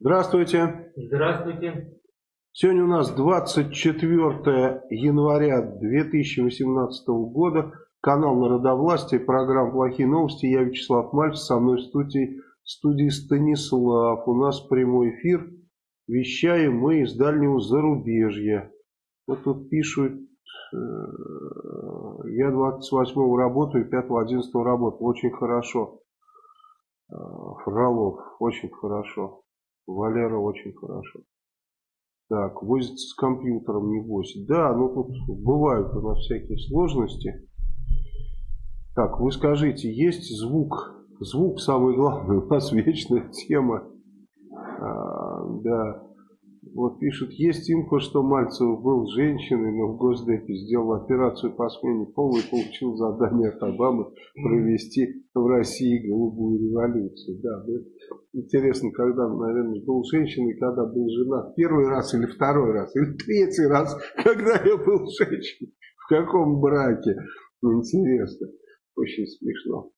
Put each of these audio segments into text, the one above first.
Здравствуйте. Здравствуйте. Сегодня у нас 24 января 2018 года. Канал Народовластия, программа «Плохие новости». Я Вячеслав Мальцев, со мной в студии, в студии Станислав. У нас прямой эфир. Вещаем мы из дальнего зарубежья. Вот тут пишут, я 28 работаю, 5-11 работаю. Очень хорошо. Э, Фролов, очень хорошо. Валера очень хорошо. Так, возится с компьютером, не возит. Да, ну тут бывают у нас всякие сложности. Так, вы скажите, есть звук? Звук самый главный, у нас вечная тема. А, да. Вот пишут, есть инфо, что Мальцев был женщиной, но в Госдепе сделал операцию по смене пола и получил задание от Обамы провести в России голубую революцию. Да, интересно, когда, наверное, был женщиной, когда был жена первый раз или второй раз, или третий раз, когда я был женщиной, в каком браке. Интересно, очень смешно.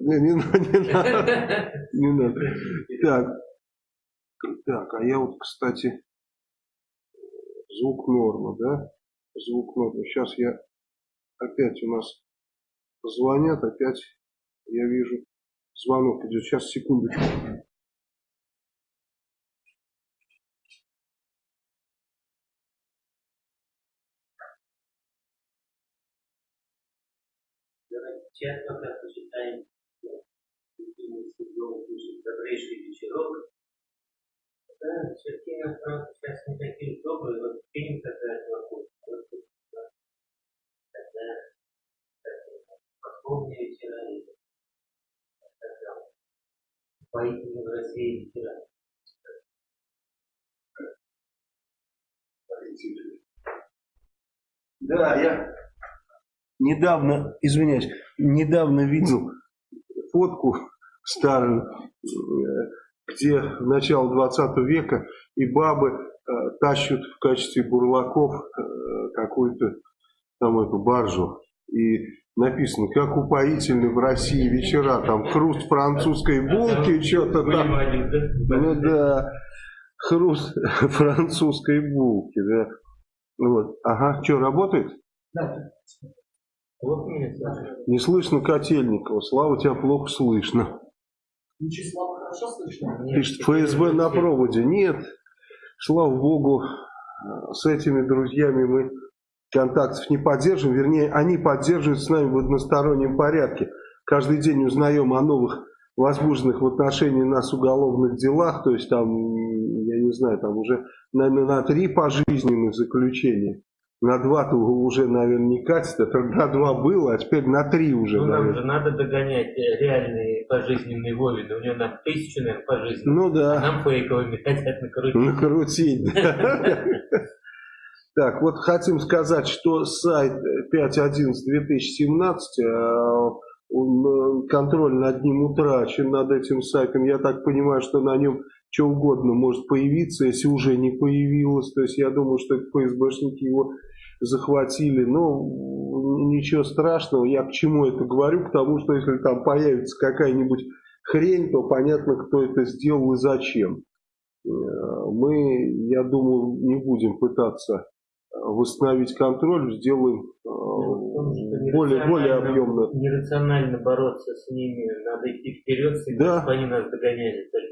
Не, не, не надо. Не надо. Так. Так, а я вот, кстати, звук норма, да? Звук норма. Сейчас я опять у нас звонят, опять я вижу звонок идет. Сейчас, секундочку. Часто, как мы считаем, добрейший вечерок. Да, все-таки нас сейчас не такие добрые, вот фильм какая-то вокруг. Когда Московные вечера и тогда поистине в России вечера. Да, я недавно, извиняюсь, недавно видел фотку старую, э, где начало 20 века и бабы э, тащат в качестве бурлаков э, какую-то там эту баржу. И написано, как упоительны в России вечера, там хруст французской булки, что-то там. Ну да, хруст французской булки, да. Вот. Ага, что, работает? Да. Вот Не слышно Котельникова. Слава, тебя плохо слышно. Слышно? Пишет, ФСБ на проводе. Нет, слава богу, с этими друзьями мы контактов не поддерживаем. Вернее, они поддерживают с нами в одностороннем порядке. Каждый день узнаем о новых возбужденных в отношении нас уголовных делах. То есть там, я не знаю, там уже, наверное, на три пожизненных заключения. На два-то уже, наверное, не катит, это на два было, а теперь на три уже. Ну, наверное. нам же надо догонять э, реальные пожизненные Вовины. У него нам тысячу, наверное, пожизненных. Ну да. А нам фейковыми хотят накрутить. Накрутить, да. Так, вот хотим сказать, что сайт 5.11.2017, контроль над ним утрачен, над этим сайтом. Я так понимаю, что на нем что угодно может появиться, если уже не появилось. То есть я думаю, что ФСБшники его захватили. Но ничего страшного. Я к чему это говорю? К тому, что если там появится какая-нибудь хрень, то понятно, кто это сделал и зачем. Э, мы, я думаю, не будем пытаться восстановить контроль, сделаем э, более, более объемно. Нерационально бороться с ними, надо идти вперед, да. чтобы они нас догоняли. Так,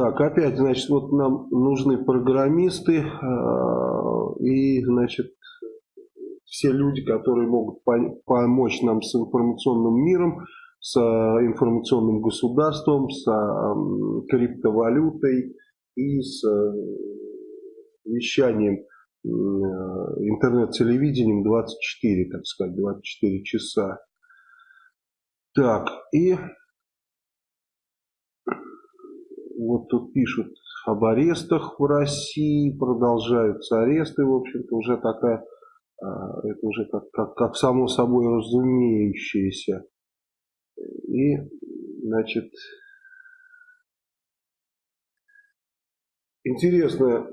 опять, значит, вот нам нужны программисты э, и, значит, все люди, которые могут помочь нам с информационным миром, с информационным государством, с криптовалютой и с вещанием интернет-телевидением 24, так сказать, 24 часа. Так, и вот тут пишут об арестах в России, продолжаются аресты, в общем-то, уже такая, а, это уже как, как, как само собой разумеющееся. И, значит, интересно,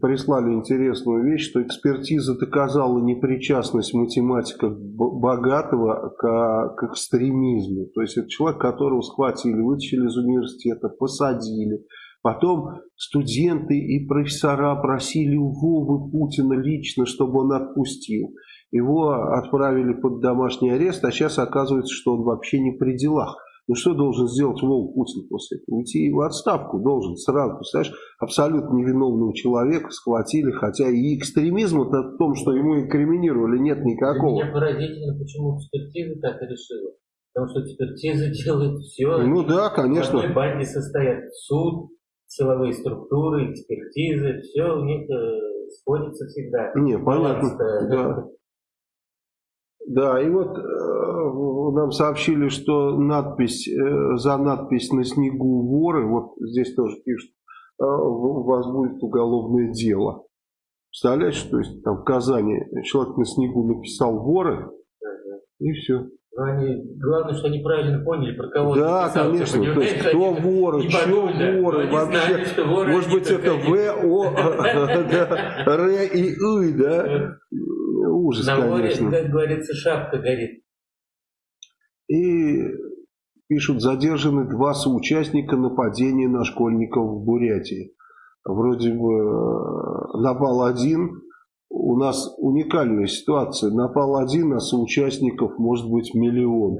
прислали интересную вещь, что экспертиза доказала непричастность математика Богатого к, к экстремизму. То есть это человек, которого схватили, вытащили из университета, посадили. Потом студенты и профессора просили у Вовы Путина лично, чтобы он отпустил. Его отправили под домашний арест, а сейчас оказывается, что он вообще не при делах. Ну что должен сделать Вол Путин после этого? Уйти в отставку должен сразу. Представляешь, абсолютно невиновного человека схватили, хотя и экстремизм это в том, что ему инкриминировали, нет никакого. Для меня поразительно, почему экспертиза так и решила. Потому что экспертиза делает все. Ну да, конечно. В одной банде состоят суд, силовые структуры, экспертизы, все у них э, сходится всегда. Не, понятно. Да. Да, и вот э, нам сообщили, что надпись, э, за надпись на снегу воры, вот здесь тоже пишут, э, у вас будет уголовное дело. Представляешь, то есть там в Казани человек на снегу написал воры, и все. Они, главное, что они правильно поняли, про кого Да, написал, конечно. То есть, кто воры, что воры, вообще. Знали, воры может быть, это В, О, Р и И, да? ужас, На море, конечно. как говорится, шапка горит. И пишут, задержаны два соучастника нападения на школьников в Бурятии. Вроде бы э, напал один, у нас уникальная ситуация. Напал один, а соучастников может быть миллион.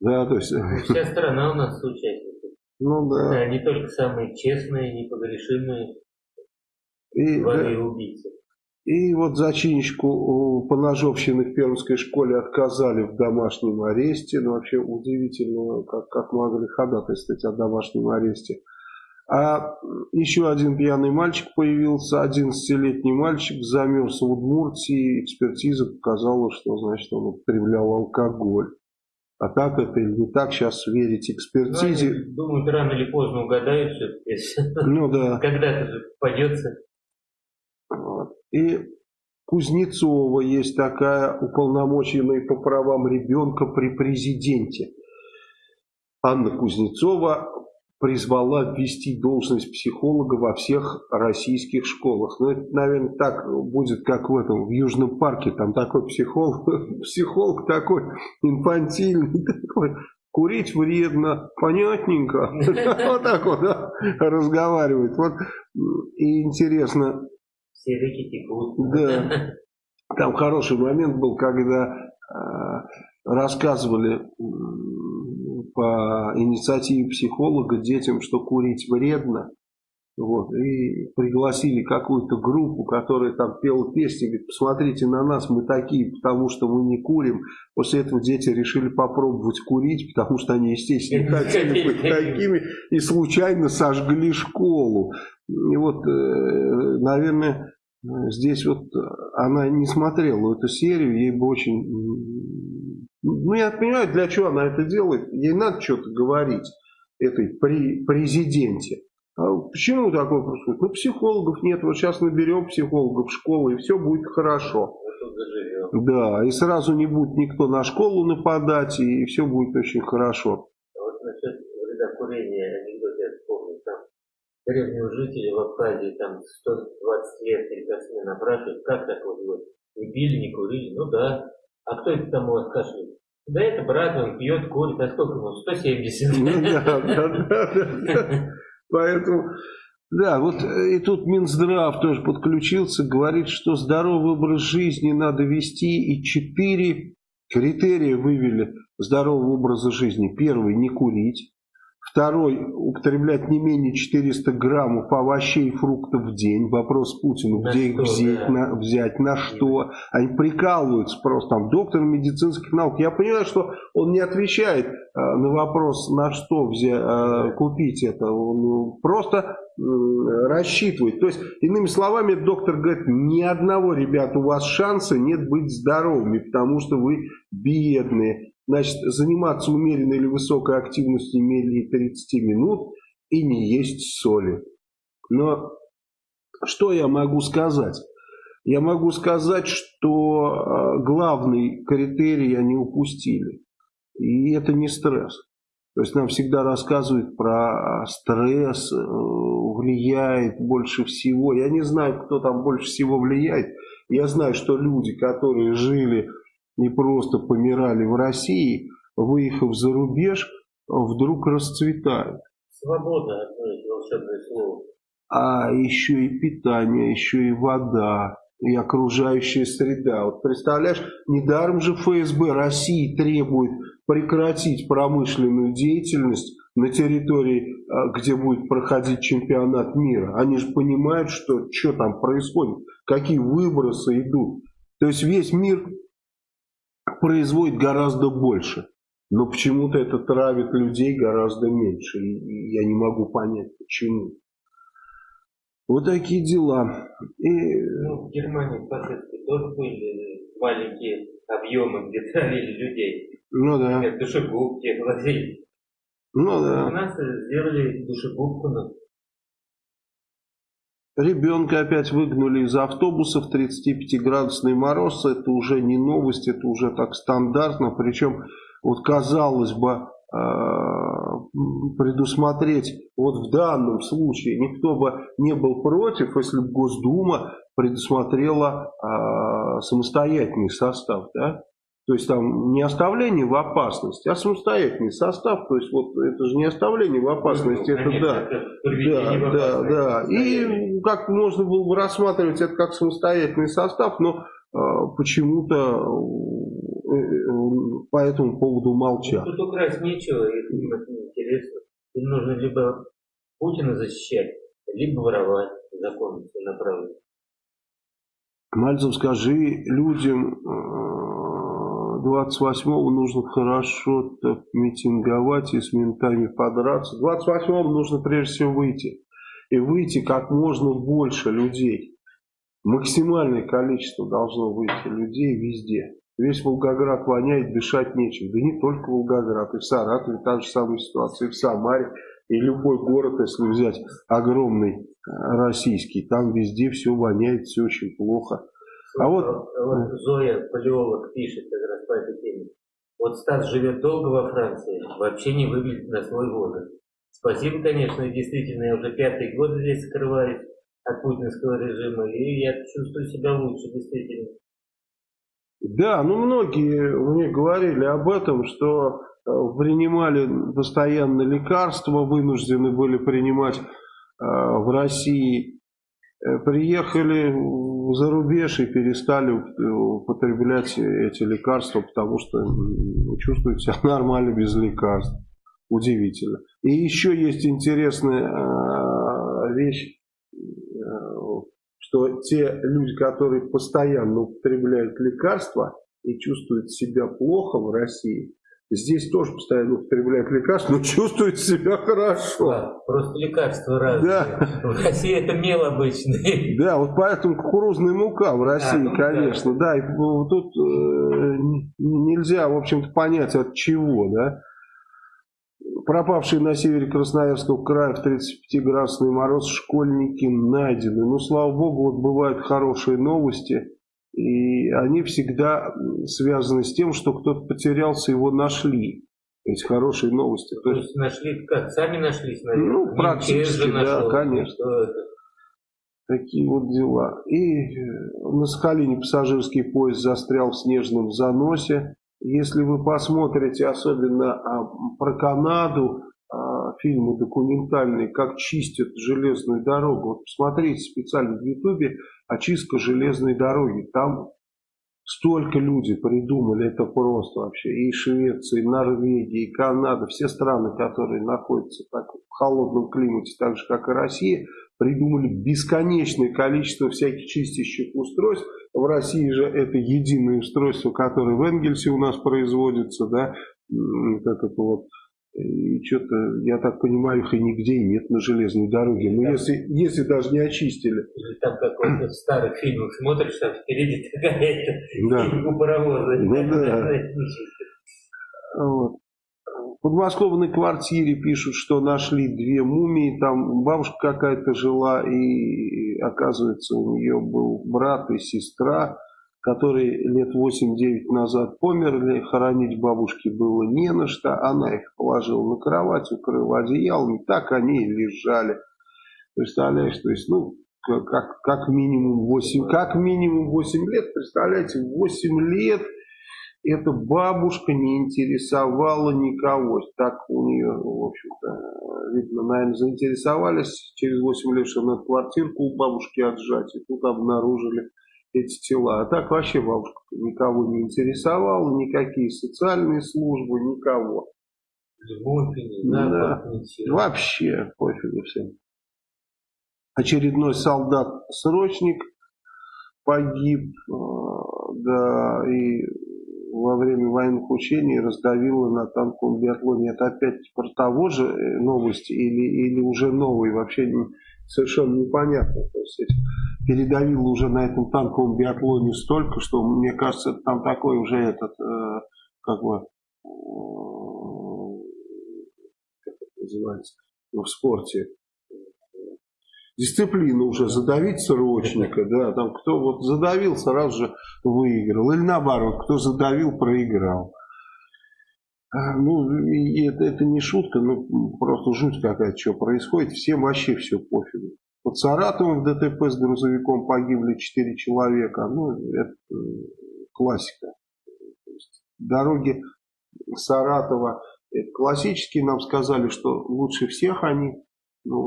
Да, то есть... Вся страна у нас соучастники. Ну да. да. Не только самые честные, непогрешимые и, да, убийцы. И вот зачинщику по ножовщине в Пермской школе отказали в домашнем аресте. Ну, вообще удивительно, как, как могли ходатайствовать о домашнем аресте. А еще один пьяный мальчик появился, 11-летний мальчик, замерз в Удмуртии. Экспертиза показала, что значит, он употреблял алкоголь. А так это или не так, сейчас верить экспертизе. Ну, думаю, рано или поздно угадают все. Ну да. Когда-то же попадется. И Кузнецова есть такая уполномоченная по правам ребенка при президенте. Анна Кузнецова призвала ввести должность психолога во всех российских школах. Ну, это, наверное, так будет, как в этом, в Южном парке. Там такой психолог, психолог такой инфантильный, такой, курить вредно, понятненько. Вот так вот разговаривает. Вот и интересно, все реки текут. Да. Там хороший момент был, когда э, рассказывали по инициативе психолога детям, что курить вредно. Вот, и пригласили какую-то группу, которая там пела песни, говорит, посмотрите на нас, мы такие, потому что мы не курим. После этого дети решили попробовать курить, потому что они, естественно, хотели быть такими, и случайно сожгли школу. И вот, э, наверное, здесь вот она не смотрела эту серию, ей бы очень... Ну, я понимаю, для чего она это делает. Ей надо что-то говорить этой при президенте. А почему такое происходит? Ну, психологов нет. Вот сейчас наберем психологов в школу, и все будет хорошо. Да, и сразу не будет никто на школу нападать, и все будет очень хорошо. А вот насчет вреда курения анекдот я вспомнил. Там древнего жителя в Абхазии там 120 лет смена опрашивают, как так вот вы не пили, не курили? Ну да. А кто это там у? Да это брат, он пьет, курит, а сколько ему? 170. Ну да, да, да, да. Поэтому, да, вот э, и тут Минздрав тоже подключился, говорит, что здоровый образ жизни надо вести, и четыре критерия вывели здорового образа жизни. Первый – не курить. Второй – употреблять не менее 400 граммов овощей и фруктов в день. Вопрос Путину, на где что, их взять, да. на, взять, на что. Они прикалываются просто. Там доктор медицинских наук. Я понимаю, что он не отвечает э, на вопрос, на что взять, э, купить это. Он просто э, рассчитывает. То есть, иными словами, доктор говорит, ни одного, ребят, у вас шанса нет быть здоровыми, потому что вы бедные Значит, заниматься умеренной или высокой активностью не менее 30 минут и не есть соли. Но что я могу сказать? Я могу сказать, что а, главный критерий они упустили. И это не стресс. То есть нам всегда рассказывают про стресс, э, влияет больше всего. Я не знаю, кто там больше всего влияет. Я знаю, что люди, которые жили не просто помирали в России, выехав за рубеж, вдруг расцветают. Свобода, одно слово. А еще и питание, еще и вода, и окружающая среда. Вот представляешь, недаром же ФСБ России требует прекратить промышленную деятельность на территории, а, где будет проходить чемпионат мира. Они же понимают, что, что там происходит, какие выбросы идут. То есть весь мир производит гораздо больше. Но почему-то это травит людей гораздо меньше. И я не могу понять, почему. Вот такие дела. И... Ну, в Германии впоследствии тоже были маленькие объемы, где травили людей. Ну да. Например, душегубки, владельцы. Ну да. У нас сделали душегубку на Ребенка опять выгнали из автобуса в 35-градусный мороз. Это уже не новость, это уже так стандартно. Причем, вот казалось бы, а, предусмотреть вот в данном случае никто бы не был против, если бы Госдума предусмотрела э, самостоятельный состав, да? То есть там не оставление в опасности, а самостоятельный состав. То есть вот это же не оставление в опасности, ну, это конечно, да. Это да, да, да. И как можно было бы рассматривать это как самостоятельный состав, но э, почему-то э, по этому поводу молчат. Тут украсть нечего, это интересно. Им нужно либо Путина защищать, либо воровать закон направленно. Мальцев, скажи людям 28-го нужно хорошо так митинговать и с ментами подраться. 28-го нужно прежде всего выйти. И выйти как можно больше людей. Максимальное количество должно выйти людей везде. Весь Волгоград воняет, дышать нечем. Да не только Волгоград, и в Саратове та же самая ситуация, и в Самаре, и любой город, если взять огромный э, российский, там везде все воняет, все очень плохо. А вот, вот Зоя Палеолог пишет как раз по этой теме. Вот Стас живет долго во Франции, вообще не выглядит на свой возраст. Спасибо, конечно, действительно, я уже пятый год здесь скрываюсь от путинского режима, и я чувствую себя лучше, действительно. Да, ну многие мне говорили об этом, что э, принимали постоянно лекарства, вынуждены были принимать э, в России, э, приехали за рубеж и перестали употреблять эти лекарства, потому что чувствуют себя нормально без лекарств. Удивительно. И еще есть интересная вещь, что те люди, которые постоянно употребляют лекарства и чувствуют себя плохо в России, Здесь тоже постоянно употребляют лекарства, но чувствуют себя хорошо. Да, просто лекарства разные. Да. В России это мел обычный. Да, вот поэтому кукурузная мука в России, а, ну, конечно. Да, да и тут э, нельзя, в общем-то, понять от чего, да. Пропавшие на севере Красноярского края в 35-градусный мороз школьники найдены. Ну, слава богу, вот бывают хорошие новости. И они всегда связаны с тем, что кто-то потерялся, его нашли. То есть хорошие новости. То есть нашли как? Сами нашлись, наверное? Ну, практически, да, нашел, конечно. Такие вот дела. И на Сахалине пассажирский поезд застрял в снежном заносе. Если вы посмотрите особенно а, про Канаду, а, фильмы документальные, как чистят железную дорогу. Вот посмотрите специально в Ютубе очистка железной дороги. Там столько люди придумали, это просто вообще. И Швеция, и Норвегия, и Канада, все страны, которые находятся так, в холодном климате, так же как и Россия, придумали бесконечное количество всяких чистящих устройств. В России же это единое устройство, которое в Энгельсе у нас производится, да, вот это вот и что-то, я так понимаю, их и нигде нет на железной дороге. Но если, если даже не очистили. Там как вот в старых фильмах смотришь, там впереди такая да. у паровоза. Ну, да. вот. В подмосковной квартире пишут, что нашли две мумии. Там бабушка какая-то жила, и оказывается, у нее был брат и сестра которые лет 8-9 назад померли, хоронить бабушки было не на что, она их положила на кровать, укрыла одеялом, и так они и лежали. Представляешь, то есть, ну, как, как минимум 8, как минимум 8 лет, представляете, 8 лет эта бабушка не интересовала никого. Так у нее, в общем-то, видно, наверное, заинтересовались через 8 лет, что надо квартирку у бабушки отжать, и тут обнаружили эти тела. А так вообще никого не интересовала, никакие социальные службы, никого. Любовь, не да, вообще пофигу всем. Очередной солдат-срочник погиб, э, да, и во время военных учений раздавило на танковом биатлоне. Это опять про того же э, новости или, или уже новый, вообще не, совершенно непонятно. То есть передавило уже на этом танковом биатлоне столько, что мне кажется, там такой уже этот, э, как бы, э, как это называется, ну, в спорте, дисциплина уже, задавить срочника, да, там кто вот задавил, сразу же выиграл, или наоборот, кто задавил, проиграл. А, ну, это, это не шутка, ну, просто жуть какая-то, что происходит, всем вообще все пофигу. Под Саратовом в ДТП с грузовиком погибли 4 человека, ну, это э, классика. Дороги Саратова, это классические, нам сказали, что лучше всех они, ну,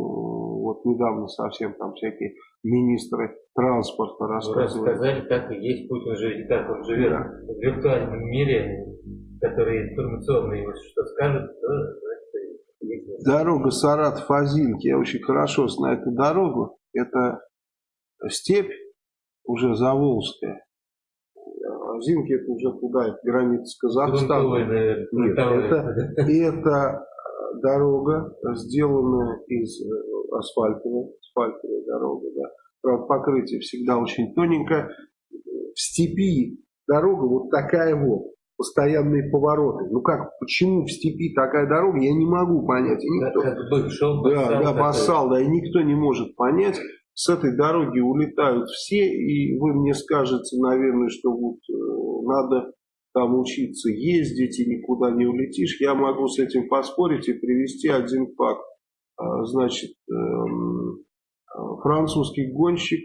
вот недавно совсем там всякие министры транспорта ну, рассказывали. Рассказали, как и есть, Путин живет, как он живет да. в виртуальном мире, который информационный, вот что скажет, то Дорога Саратов-Азинки, я очень хорошо знаю эту дорогу. Это степь уже Заволжская. Азинки это уже туда, это граница с Казахстаном. Нет, это, это дорога, сделанная из э, асфальтовой, асфальтовая дорога, да. Правда, покрытие всегда очень тоненькое. В степи дорога вот такая вот постоянные повороты. Ну как, почему в степи такая дорога, я не могу понять. И никто, да, шел, да, да, басал, да, и никто не может понять. С этой дороги улетают все, и вы мне скажете, наверное, что вот э, надо там учиться ездить и никуда не улетишь. Я могу с этим поспорить и привести один факт. А, значит, эм, французский гонщик,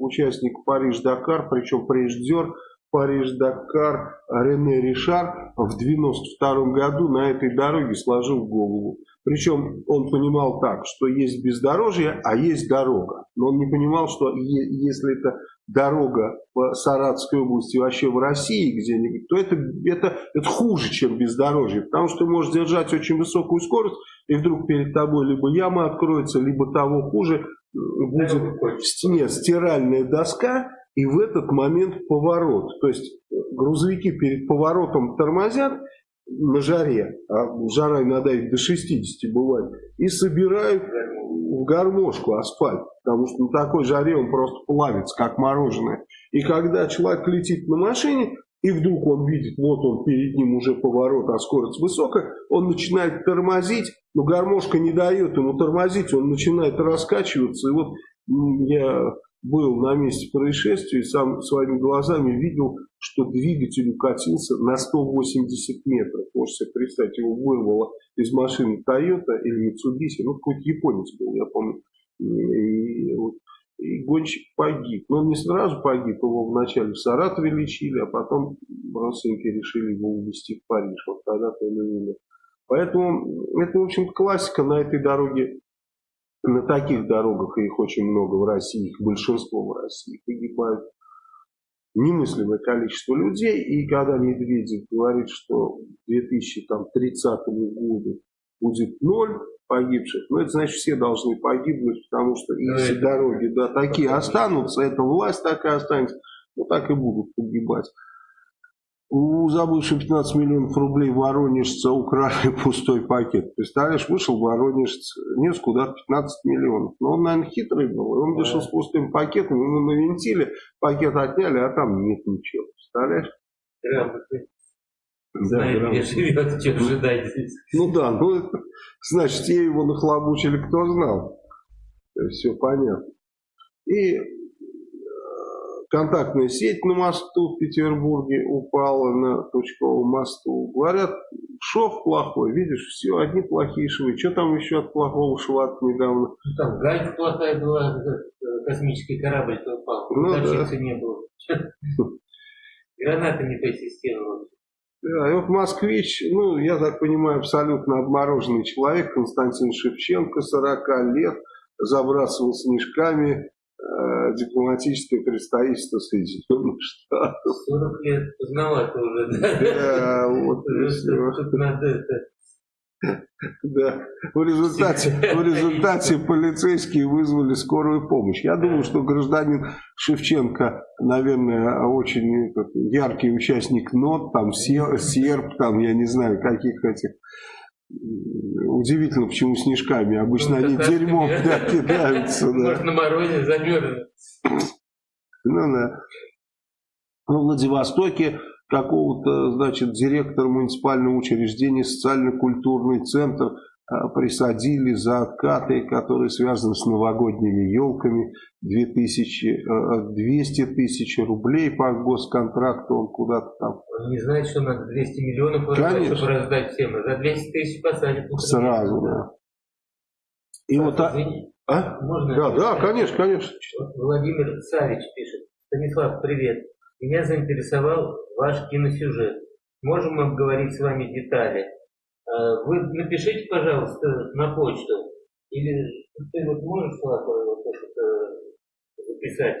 участник Париж-Дакар, причем преждер, Париж-Дакар Рене Ришар в 92 году на этой дороге сложил голову. Причем он понимал так, что есть бездорожье, а есть дорога. Но он не понимал, что если это дорога по Саратовской области вообще в России где-нибудь, то это, это, это хуже, чем бездорожье. Потому что ты можешь держать очень высокую скорость, и вдруг перед тобой либо яма откроется, либо того хуже, будет в стене стиральная доска, и в этот момент поворот. То есть грузовики перед поворотом тормозят на жаре, а жара иногда до 60 бывает, и собирают в гармошку асфальт, потому что на такой жаре он просто плавится, как мороженое. И когда человек летит на машине, и вдруг он видит, вот он перед ним уже поворот, а скорость высокая, он начинает тормозить, но гармошка не дает ему тормозить, он начинает раскачиваться. И вот я был на месте происшествия и сам своими глазами видел, что двигатель укатился на 180 метров. Можете себе представить, его вырвало из машины Toyota или Mitsubishi, ну какой-то японец был, я помню. И, вот, и гонщик погиб. Но он не сразу погиб, его вначале в Саратове лечили, а потом родственники решили его увезти в Париж. Вот тогда-то он и умер. Поэтому это, в общем классика на этой дороге на таких дорогах, их очень много в России, их большинство в России, погибают немыслимое количество людей. И когда Медведев говорит, что к 2030 году будет ноль погибших, ну это значит все должны погибнуть, потому что если дороги да, такие останутся, эта власть такая останется, ну так и будут погибать. У забывшего 15 миллионов рублей воронежца украли пустой пакет. Представляешь, вышел воронежец, нес куда 15 миллионов. Но он, наверное, хитрый был. Он вышел с пустым пакетом, ему навинтили, пакет отняли, а там нет ничего. Представляешь? Знает, где живет, ожидать здесь. Ну да, ну значит, те его нахлобучили, кто знал. Все понятно. И контактная сеть на мосту в Петербурге упала на Тучковом мосту. Говорят, шов плохой, видишь, все, одни плохие швы. Что там еще от плохого шва недавно? Ну, там гайка плохая была, космический корабль-то упал, ну, да. не было. Граната не системы. Да, и вот москвич, ну, я так понимаю, абсолютно обмороженный человек, Константин Шевченко, 40 лет, забрасывал снежками э, дипломатическое представительство Соединенных Штатов. 40 лет поздновато уже, да? Да, вот. Тут надо это да. В результате, в результате полицейские вызвали скорую помощь. Я думаю, что гражданин Шевченко, наверное, очень яркий участник НОТ, там серб, там, я не знаю, каких этих Удивительно, почему снежками. Обычно ну, они дерьмом да, кидаются. Да. Может, на морозе замерзнут. Ну да. В Владивостоке какого-то, значит, директора муниципального учреждения, социально-культурный центр присадили за откаты, которые связаны с новогодними елками. 2000, 200 э, тысяч рублей по госконтракту он куда-то там. Он не знает, что надо 200 миллионов раздать, чтобы раздать всем. А за 200 тысяч посадят. Сразу, да. И а, вот, а, а? Можно да, да, конечно, конечно. Владимир Царич пишет. Станислав, привет. Меня заинтересовал ваш киносюжет. Можем обговорить с вами детали. А, вы напишите, пожалуйста, на почту. Или ты вот можешь, Слава, вот это записать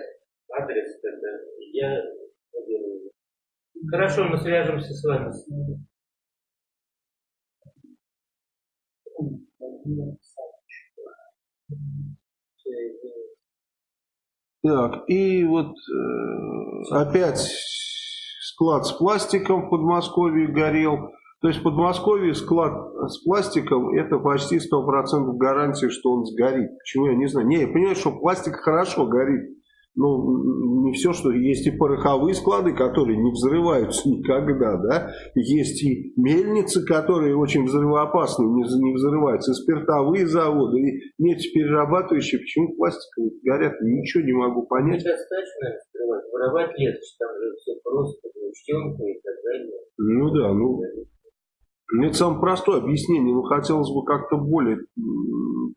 адрес тогда? Я Хорошо, мы свяжемся с вами. Так, и вот э, опять склад с пластиком в Подмосковье горел. То есть в Подмосковье склад с пластиком это почти 100% гарантия, что он сгорит. Почему я не знаю? Не, я понимаю, что пластик хорошо горит ну, не все, что есть и пороховые склады, которые не взрываются никогда, да, есть и мельницы, которые очень взрывоопасны, не, не взрываются, и спиртовые заводы, и нефтеперерабатывающие, почему пластиковые горят, ничего не могу понять. Недостаточно взрывать, воровать легче, там же все просто, учтенка и так далее. Ну да, ну... Ну, это самое простое объяснение, но хотелось бы как-то более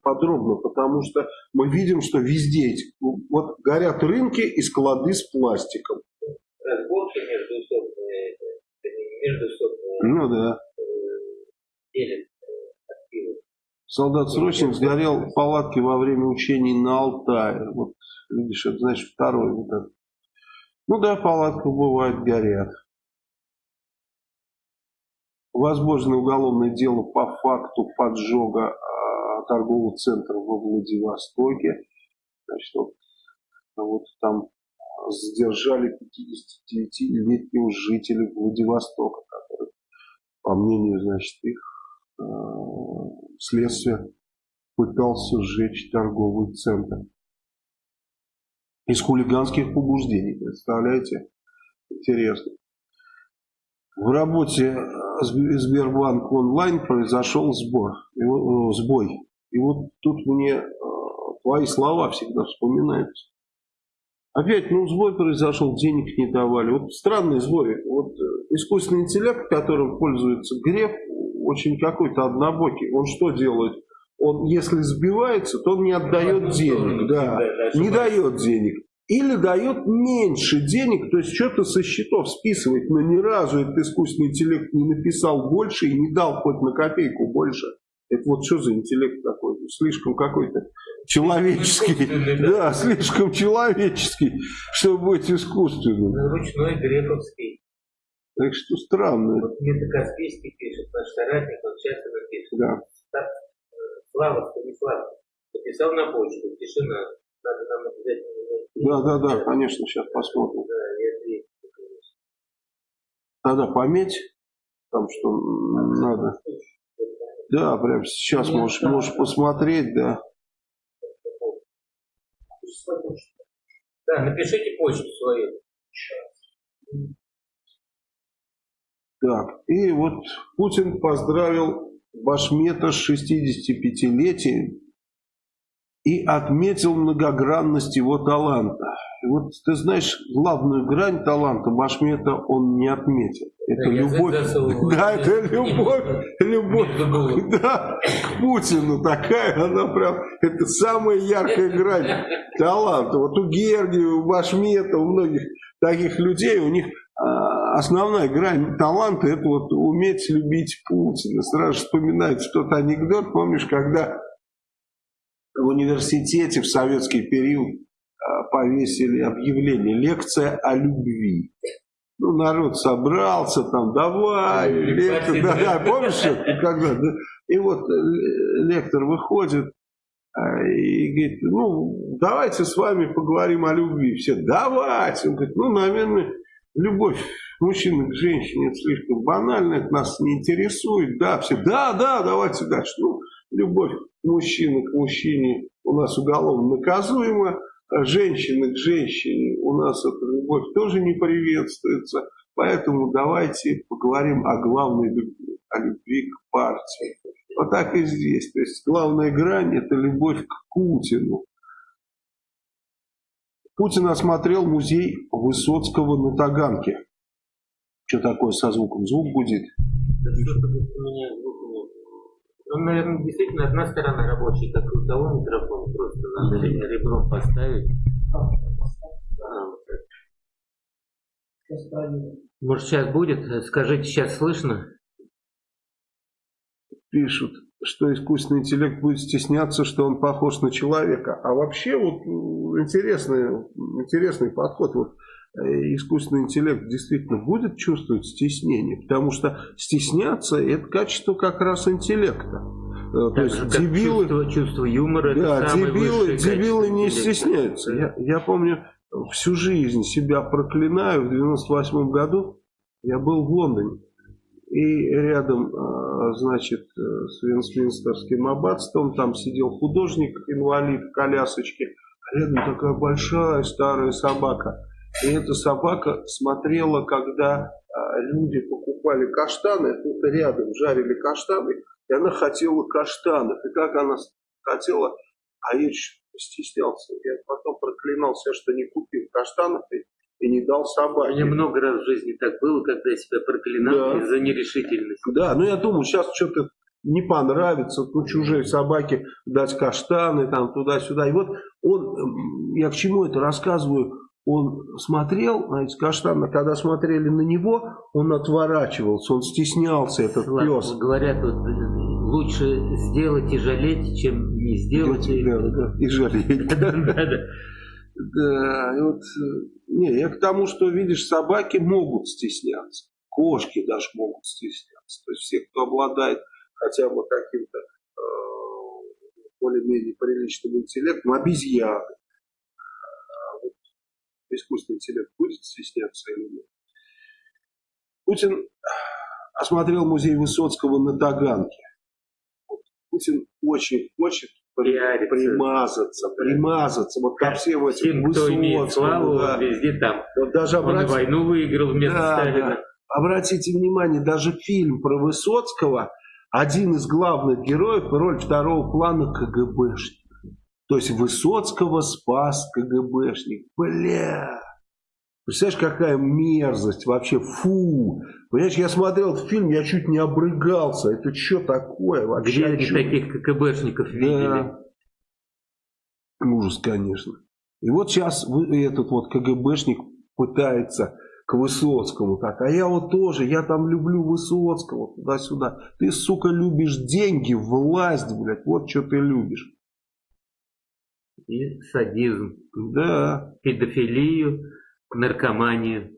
подробно, потому что мы видим, что везде эти, вот горят рынки и склады с пластиком. Разборки между собственными, между собственными. Ну да. Делят Солдат-срочник сгорел в палатке во время учений на Алтае. Вот, видишь, это значит второй вот этот. Ну да, палатка бывает горят. Возможно уголовное дело по факту поджога а, торгового центра во Владивостоке. Значит, вот, вот там задержали 59-летнего жителя Владивостока, который, по мнению, значит, их э, следствия пытался сжечь торговый центр. Из хулиганских побуждений, представляете? Интересно. В работе Сбербанк онлайн произошел сбор, э, сбой. И вот тут мне э, твои слова всегда вспоминаются. Опять, ну, сбой произошел, денег не давали. Вот странный сбой. Вот э, искусственный интеллект, которым пользуется Греф, очень какой-то однобокий. Он что делает? Он, если сбивается, то он не отдает денег. Да, не дает денег или дает меньше денег, то есть что-то со счетов списывает, но ни разу этот искусственный интеллект не написал больше и не дал хоть на копейку больше. Это вот что за интеллект такой? Слишком какой-то человеческий. Да, слишком человеческий, чтобы быть искусственным. Ручной грековский. Так что странно. Вот Мета Каспийский пишет, наш соратник, он часто напишет. Да. Э, Слава Станислав написал на почту, тишина. Да, да, да, конечно, сейчас посмотрим. Надо пометь, там что надо. Да, прямо сейчас можешь, можешь посмотреть, да. Да, напишите почту свою. Так, и вот Путин поздравил Башмета с 65-летием. И отметил многогранность его таланта. И вот ты знаешь, главную грань таланта Башмета он не отметил. Это Да, любовь. Да, это любовь, любовь да, к Путину такая, она прям, это самая яркая грань таланта. Вот у Гергия, у Башмета, у многих таких людей, у них а, основная грань таланта, это вот уметь любить Путина. Сразу вспоминается тот анекдот, помнишь, когда в университете в советский период а, повесили объявление «Лекция о любви». Ну, народ собрался, там, давай, лектор, да, да, помнишь, это, когда, да? и вот э, лектор выходит а, и говорит, ну, давайте с вами поговорим о любви. Все, давайте. Он говорит, ну, наверное, любовь мужчины к женщине это слишком банально, это нас не интересует. Да, все, да, да, давайте дальше. Ну, любовь мужчины к мужчине у нас уголовно наказуема, а женщины к женщине у нас эта любовь тоже не приветствуется. Поэтому давайте поговорим о главной любви, о любви к партии. Вот так и здесь. То есть главная грань это любовь к Путину. Путин осмотрел музей Высоцкого на Таганке. Что такое со звуком? Звук гудит. Да нет. Ну, наверное, действительно, одна сторона рабочая, как у того микрофона, просто надо ребром поставить. А, проверим. Может, сейчас будет? Скажите, сейчас слышно? Пишут, что искусственный интеллект будет стесняться, что он похож на человека. А вообще вот интересный, интересный подход. Вот искусственный интеллект действительно будет чувствовать стеснение, потому что стесняться это качество как раз интеллекта. Э, То Так есть же, дебилы, чувство, чувство юмора, да, это дебилы, дебилы не интеллекта. стесняются. Я, я помню, всю жизнь себя проклинаю. В 98 году я был в Лондоне. И рядом, э, значит, э, с Вестминстерским аббатством, там сидел художник-инвалид в колясочке, а рядом такая большая старая собака. И эта собака смотрела, когда э, люди покупали каштаны, тут рядом жарили каштаны, и она хотела каштанов. И как она хотела, а я чуть стеснялся. Я потом проклинал себя, что не купил каштанов и, и не дал У собаке. меня много раз в жизни так было, когда я себя проклинал Да. из-за нерешительности. Да, ну я думаю, сейчас что-то не понравится, ну, чужой собаке дать каштаны, там, туда-сюда. И вот он, я к чему это рассказываю, он смотрел на эти каштаны, когда смотрели на него, он отворачивался, он стеснялся, этот Слава, пес. Говорят, вот, э, лучше сделать и жалеть, чем не сделать. и- Да, да, и жалеть. Да, вот, э, не, я к тому, что, видишь, собаки могут стесняться, кошки даже могут стесняться. То есть все, кто обладает хотя бы каким-то э, более-менее приличным интеллектом, обезьяны. Искусственный интеллект будет стесняться или нет? Путин осмотрел музей Высоцкого на Таганке. Путин очень хочет Пиариться. примазаться, примазаться вот ко всем этим Высоцкому, славу, да. везде там. Вот даже Он и обратите, войну выиграл вместо Да, Сталина. да. обратите внимание, даже фильм про Высоцкого, один из главных героев, роль второго плана КГБшник. То есть Высоцкого спас КГБшник. Бля! Представляешь, какая мерзость вообще, фу! Понимаешь, я смотрел этот фильм, я чуть не обрыгался. Это что такое вообще? Где они таких КГБшников видели? Да. Ужас, конечно. И вот сейчас этот вот КГБшник пытается к Высоцкому так. А я вот тоже, я там люблю Высоцкого туда-сюда. Ты, сука, любишь деньги, власть, блядь. Вот что ты любишь. И садизм, Да. педофилию, наркоманию.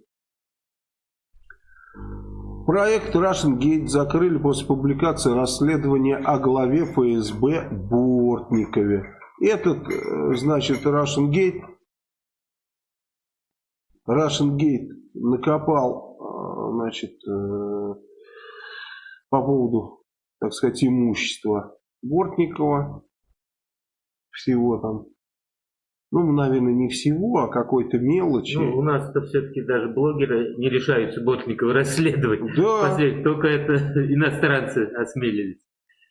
Проект Russian Gate закрыли после публикации расследования о главе ФСБ Бортникове. Этот, э, значит, Russian Gate, Russian Gate накопал, э, значит, э, по поводу, так сказать, имущества Бортникова, всего там, ну, наверное, не всего, а какой-то мелочи. Ну, у нас-то все-таки даже блогеры не решаются Бортникова расследовать. да, Последний, только это иностранцы осмелились.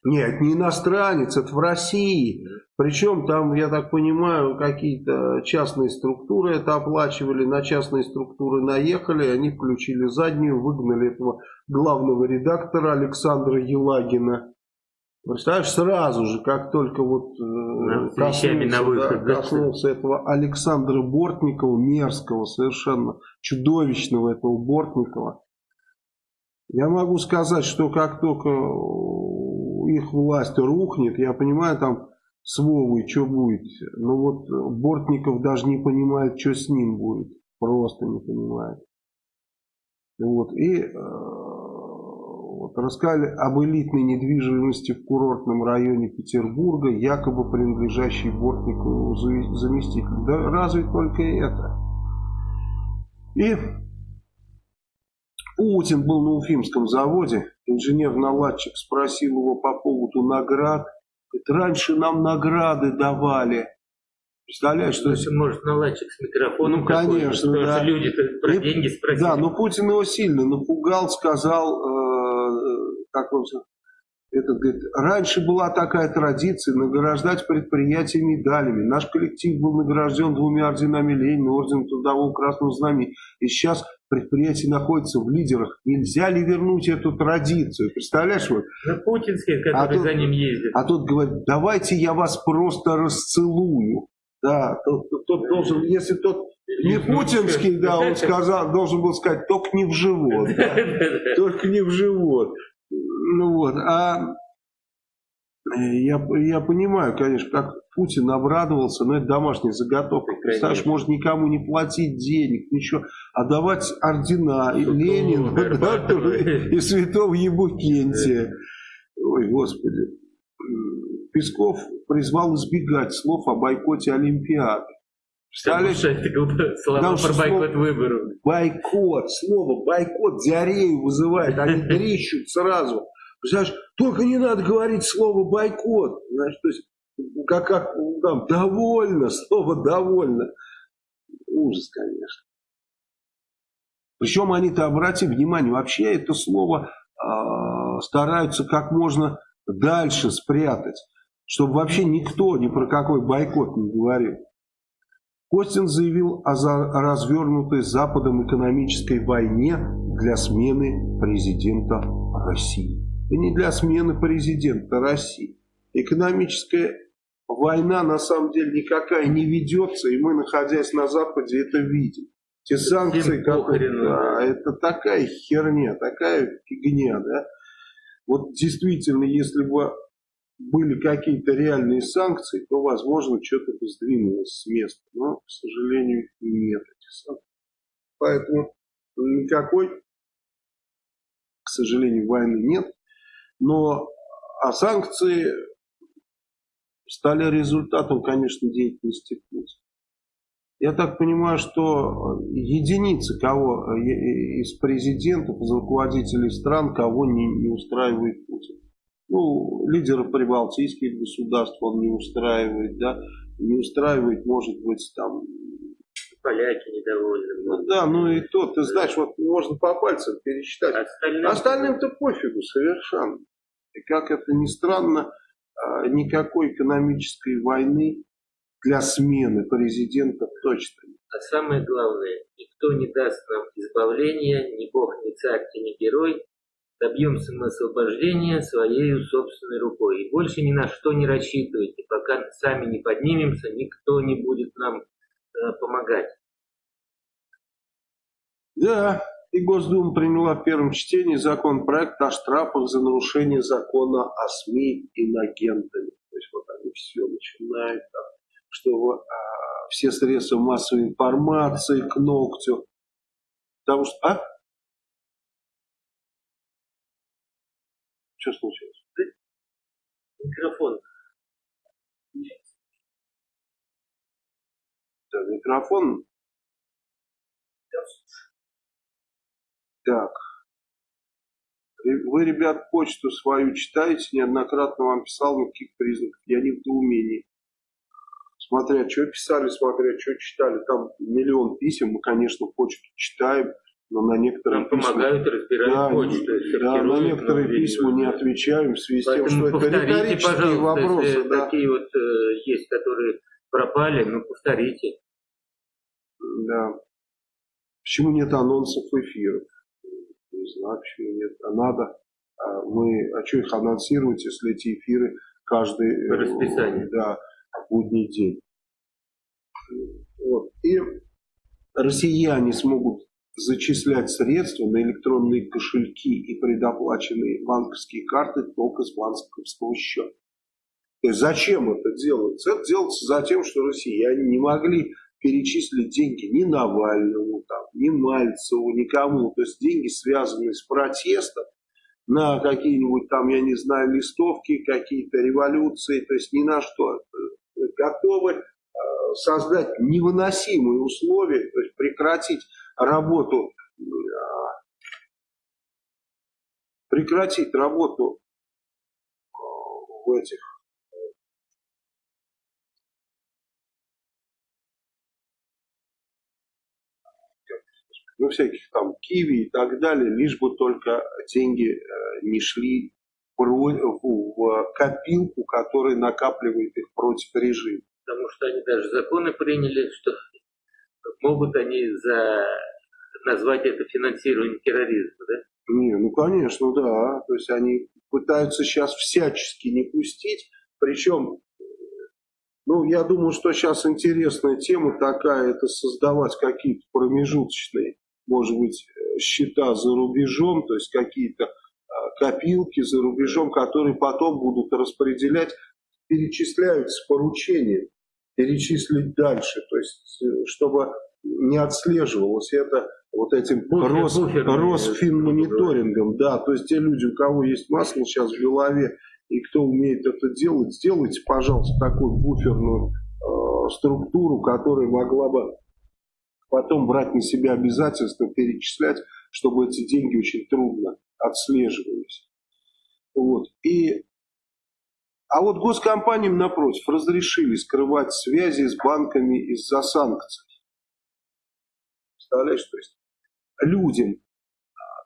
Нет, не иностранец, это в России. Причем там, я так понимаю, какие-то частные структуры это оплачивали, на частные структуры наехали, они включили заднюю, выгнали этого главного редактора Александра Елагина. Представляешь, сразу же, как только вот э, коснулся, выход, да, коснулся этого Александра Бортникова, мерзкого, совершенно чудовищного этого Бортникова, я могу сказать, что как только их власть рухнет, я понимаю, там с Вовой что будет, но вот Бортников даже не понимает, что с ним будет, просто не понимает. Вот, и э, вот, рассказали об элитной недвижимости в курортном районе Петербурга, якобы принадлежащей Бортникову заместителю. Да разве только это. И Путин был на Уфимском заводе, инженер-наладчик спросил его по поводу наград. Говорит, раньше нам награды давали. Представляешь, что... Если, может, наладчик с микрофоном ну, конечно, да. люди про и, деньги спросили. Да, но Путин его сильно напугал, сказал, э, как он этот говорит, раньше была такая традиция награждать предприятия медалями. Наш коллектив был награжден двумя орденами Ленина, орденом Трудового Красного Знамени. И сейчас предприятие находится в лидерах. Нельзя ли вернуть эту традицию? Представляешь? Вот? На путинские, которые а за ним ездят. А тут говорит, давайте я вас просто расцелую. Да, тот, тот должен, если тот не путинский, да, он сказал, должен был сказать, только не в живот. Да, только не в живот. Ну вот, а э, я, я понимаю, конечно, как Путин обрадовался, но это домашняя заготовка. Представляешь, может никому не платить денег, ничего, а давать ордена и Ленину, да, и святого Ебукентия. Ой, Господи. Песков призвал избегать слов о бойкоте Олимпиады. Представляешь? Это слова про бойкот выборов. Бойкот, слово бойкот диарею вызывает, они дрищут сразу. Представляешь, только не надо говорить слово бойкот. Знаешь, то есть, как, как там, довольно, слово довольно. Ужас, конечно. Причем они-то, обрати внимание, вообще это слово э, стараются как можно дальше спрятать, чтобы вообще никто ни про какой бойкот не говорил. Костин заявил о развернутой Западом экономической войне для смены президента России. И не для смены президента России. Экономическая война на самом деле никакая не ведется, и мы, находясь на Западе, это видим. Те санкции, как, да, это такая херня, такая фигня, да. Вот действительно, если бы были какие-то реальные санкции, то, возможно, что-то бы сдвинулось с места. Но, к сожалению, нет этих санкций. Поэтому никакой, к сожалению, войны нет. Но а санкции стали результатом, конечно, деятельности Путина. Я так понимаю, что единицы кого из президентов, из руководителей стран, кого не, не устраивает Путин. Ну, лидеры прибалтийских государств он не устраивает, да, не устраивает, может быть, там... Поляки недовольны. Ну, да, ну и то, ты знаешь, вот можно по пальцам пересчитать. Остальным... Остальным-то пофигу совершенно. И как это ни странно, а, никакой экономической войны для смены президента точно нет. А самое главное, никто не даст нам избавления, ни бог, ни царь, ни герой, добьемся мы освобождения своей собственной рукой. И больше ни на что не рассчитывайте. Пока сами не поднимемся, никто не будет нам э, помогать. Да, и Госдума приняла в первом чтении законопроект о штрафах за нарушение закона о СМИ инагентами. То есть вот они все начинают, там, что а, все средства массовой информации к ногтю. Потому что, а? Что случилось? Микрофон. Да, микрофон. Так. Вы, ребят, почту свою читаете, неоднократно вам писал, никаких признаков. Я не в недоумении. Смотря, что писали, смотря, что читали. Там миллион писем, мы, конечно, почту читаем. Но на некоторые Нам письма, помогают разбирать да, почту. Да, на некоторые письма не отвечаем в связи с тем, что это риторические вопросы. Если да. такие вот э, есть, которые пропали, ну повторите. Да. Почему нет анонсов эфиров? Не знаю, почему нет. А надо. А мы, а что их анонсировать, если эти эфиры каждый э, да, будний день? Вот. И россияне смогут зачислять средства на электронные кошельки и предоплаченные банковские карты только с банковского счета. То есть зачем это делается? Это делается за тем, что россияне не могли перечислить деньги ни Навальному, там, ни Мальцеву, никому. То есть деньги, связанные с протестом, на какие-нибудь там, я не знаю, листовки, какие-то революции, то есть ни на что. Готовы э, создать невыносимые условия, то есть прекратить работу, э, прекратить работу э, в этих ну, всяких там киви и так далее, лишь бы только деньги э, не шли в копилку, которая накапливает их против режима. Потому что они даже законы приняли, что могут они за... назвать это финансированием терроризма, да? Не, ну конечно, да. То есть они пытаются сейчас всячески не пустить. Причем, ну, я думаю, что сейчас интересная тема такая, это создавать какие-то промежуточные может быть, счета за рубежом, то есть какие-то а, копилки за рубежом, которые потом будут распределять, перечисляются поручения, перечислить дальше, то есть э, чтобы не отслеживалось это вот этим Рос, Росфинмониторингом, да, то есть те люди, у кого есть масло сейчас в голове и кто умеет это делать, сделайте, пожалуйста, такую буферную э, структуру, которая могла бы потом брать на себя обязательства, перечислять, чтобы эти деньги очень трудно отслеживались. Вот. И, а вот госкомпаниям, напротив, разрешили скрывать связи с банками из-за санкций. Представляешь, то есть людям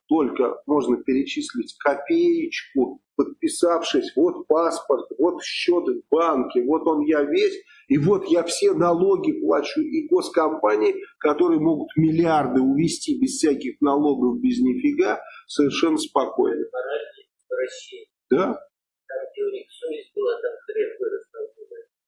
только можно перечислить копеечку, подписавшись, вот паспорт, вот счет в банке, вот он я весь, и вот я все налоги плачу, и госкомпании, которые могут миллиарды увести без всяких налогов, без нифига, совершенно спокойно. Да.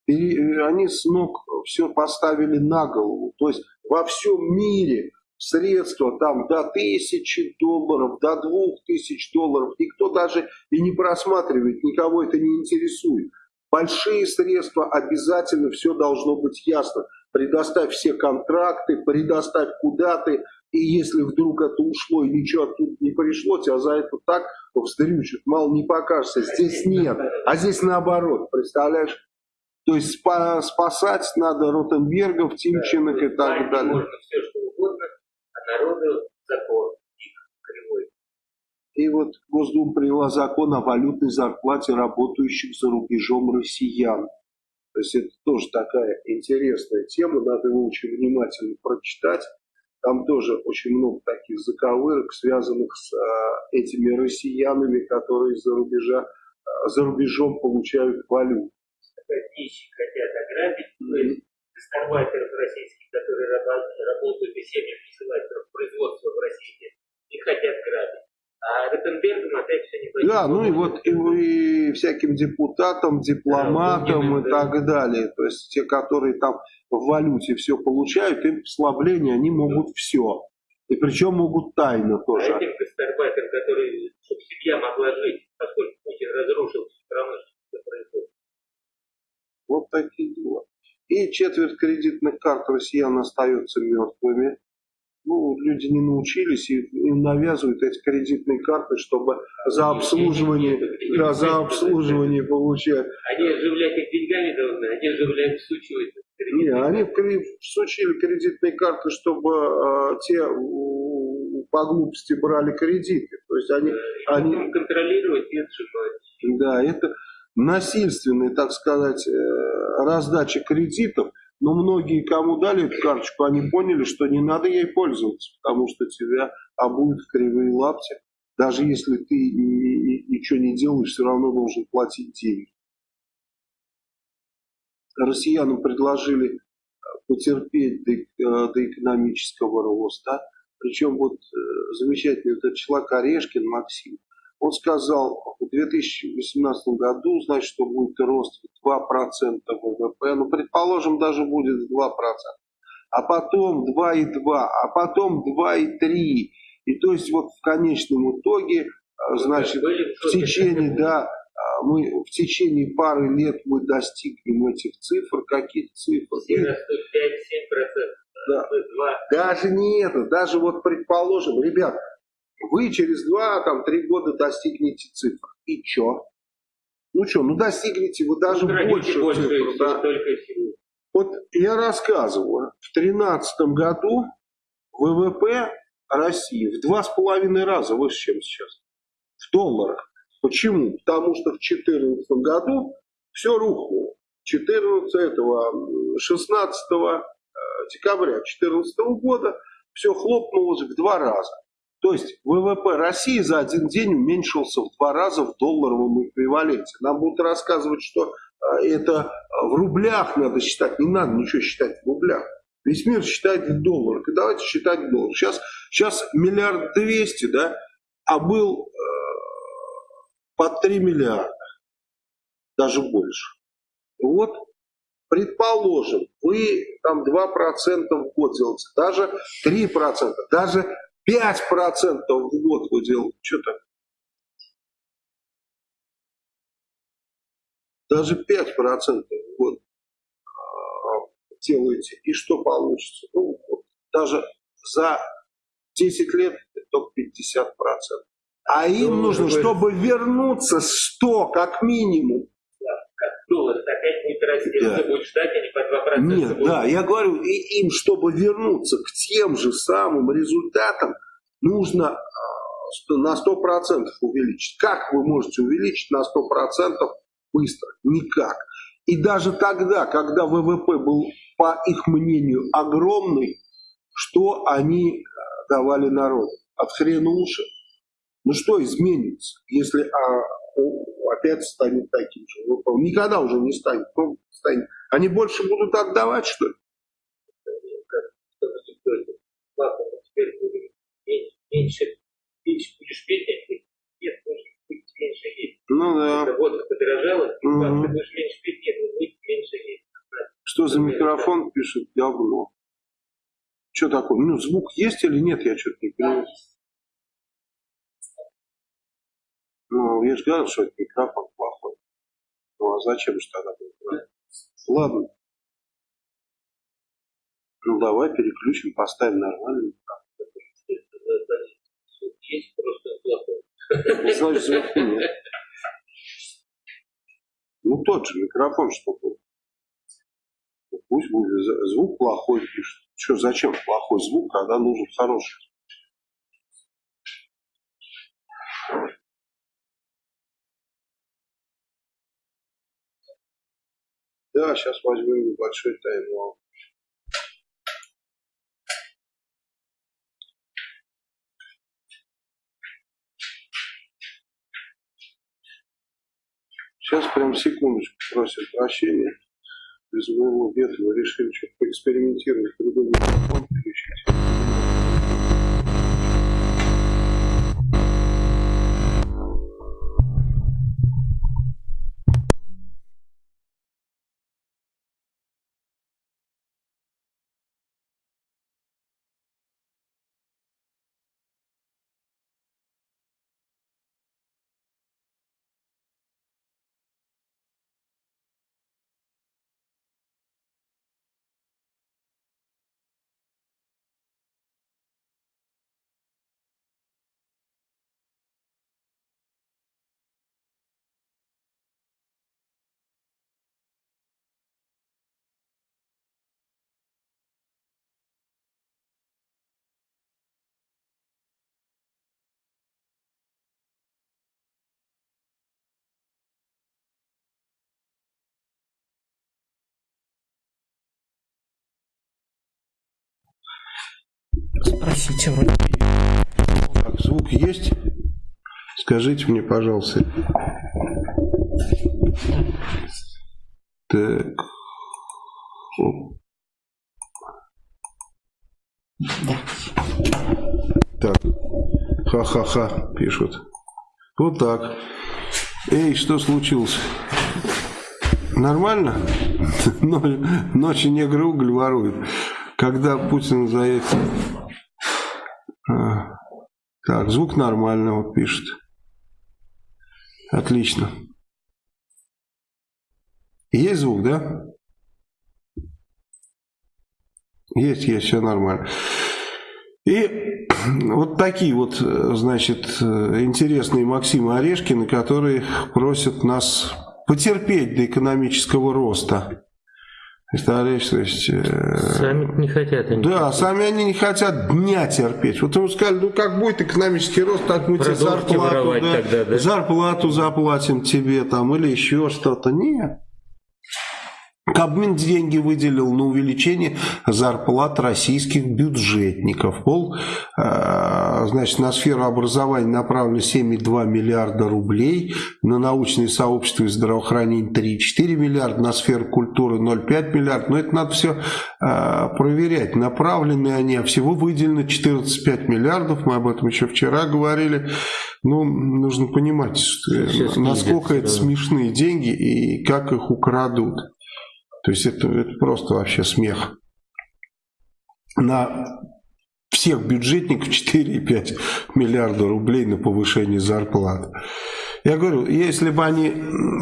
И они с ног все поставили на голову. То есть во всем мире средства там до тысячи долларов, до двух тысяч долларов. Никто даже и не просматривает, никого это не интересует. Большие средства обязательно, все должно быть ясно. Предоставь все контракты, предоставь куда ты, и если вдруг это ушло и ничего оттуда не пришло, тебя за это так вздрючат, мало не покажется. Здесь нет, а здесь наоборот, представляешь? То есть спасать надо Ротенбергов, Тимченок и так далее. Можно все, что угодно, народу закон кривой. И вот Госдума приняла закон о валютной зарплате работающих за рубежом россиян. То есть это тоже такая интересная тема, надо его очень внимательно прочитать. Там тоже очень много таких заковырок, связанных с а, этими россиянами, которые за, рубежа, а, за рубежом получают валюту. Нищие хотят ограбить, то есть гастарбайтеров российских, которые работают и семьи присылают производство в России, и хотят грабить. А Ротенбергом опять все не Да, ну и вот и, и всяким депутатам, дипломатам да, и так далее. То есть те, которые там в валюте все получают, им послабление, они могут все. И причем могут тайно тоже. А этим гастарбайтерам, которые, чтобы семья могла жить, поскольку Путин разрушил страну, что происходит. Вот такие дела. И четверть кредитных карт россиян остаются мертвыми. Ну, люди не научились и им навязывают эти кредитные карты, чтобы за обслуживание, да, за обслуживание получать. Они оживлять их деньгами должны, они оживляют всучивать. Не, они всучили кредитные карты, чтобы э, те по глупости брали кредиты. То есть они, да, они контролировать и отжимать. Да, это насильственная, так сказать, э, раздача кредитов, но Но многие, кому дали эту карточку, они поняли, что не надо ей пользоваться, потому что тебя обуют в кривые лапти. Даже если ты ничего не делаешь, все равно должен платить деньги. Россиянам предложили потерпеть до, э, до экономического роста. Причем вот э, замечательный этот человек Орешкин Максим, он сказал, в 2018 году, значит, что будет рост 2% ВВП, ну, предположим, даже будет 2%, а потом 2,2, а потом 2,3. И то есть вот в конечном итоге, э, значит, в течение, да, мы в течение пары лет мы достигнем этих цифр, каких цифр? 5-7%. Да. Даже не это, даже вот предположим, ребят, вы через 2-3 года достигнете цифр. И чё? Ну что, ну достигнете вы даже ну, больше, больше цифр. Да. Вот я рассказываю, в 2013 году ВВП России в два с половиной раза выше, чем сейчас. В долларах. Почему? Потому что в 2014 году все рухнуло. 14 этого, 16 э, декабря 2014 года все хлопнулось в два раза. То есть ВВП России за один день уменьшился в два раза в долларовом эквиваленте. Нам будут рассказывать, что э, это в рублях надо считать. Не надо ничего считать в рублях. Весь мир считает в долларах. И давайте считать в долларах. Сейчас, сейчас миллиард двести, да, а был под 3 миллиарда, даже больше. Вот, предположим, вы там 2% в год делаете, даже 3%, даже 5% в год вы делаете, что-то даже 5% в год а, делаете, и что получится? Ну, вот, даже за 10 лет только 50%. А им ну, нужно, вы... чтобы вернуться 100 как минимум. Да, как доллар опять расти, да. будет ждать, они по 2% Нет, будут. да, я говорю, и им, чтобы вернуться к тем же самым результатам, нужно а, на 100% увеличить. Как вы можете увеличить на 100% быстро? Никак. И даже тогда, когда ВВП был, по их мнению, огромный, что они а, давали народу? От хрена уши. Ну что изменится, если а, опять станет таким же? Никогда уже не станет. Ну, станет. Они больше будут отдавать, что ли? Меньше, меньше будешь петь, нет, может быть меньше есть. Ну да. Это водка подорожала, угу. ты будешь меньше петь, нет, будет меньше есть. Что за микрофон пишет? Говно. Что такое? Ну, звук есть или нет, я что-то не понимаю. Ну, я же говорил, что это микрофон плохой. Ну, а зачем же тогда? Ладно. Ну, давай переключим, поставим нормальный Есть просто плохой. Значит, звука нет. Ну, тот же микрофон, что был. Ну, пусть будет звук плохой пишет. Что, зачем плохой звук, когда нужен хороший? Да, сейчас возьмем небольшой тайм-аут. Сейчас прям секундочку просят прощения. Без моего ведома решили что-то поэкспериментировать, другой микрофон Простите, вроде Так, звук есть? Скажите мне, пожалуйста. Так. Оп. Так. Ха-ха-ха, пишут. Вот так. Эй, что случилось? Нормально? Ночью негры уголь воруют. Когда Путин заехал... А, так, звук нормально, вот пишет. Отлично. Есть звук, да? Есть, есть, все нормально. И вот такие вот, значит, интересные Максимы Орешкины, которые просят нас потерпеть до экономического роста. Представляешь, то есть... Э, сами не хотят. Они да, хотят. сами они не хотят дня терпеть. Вот ему сказали, ну как будет экономический рост, так мы тебе зарплату, да, тогда, да? зарплату заплатим тебе там или еще что-то. Нет. Кабмин деньги выделил на увеличение зарплат российских бюджетников. Пол, э, значит, на сферу образования направлено 7,2 миллиарда рублей, на научные сообщества и здравоохранение 3,4 миллиарда, на сферу культуры 0,5 миллиарда. Но это надо все э, проверять. Направлены они, а всего выделено 14,5 миллиардов, мы об этом еще вчера говорили. Но нужно понимать, что, насколько это смешные деньги и как их украдут. То есть это, это просто вообще смех. На всех бюджетников 4,5 миллиарда рублей на повышение зарплат. Я говорю, если бы они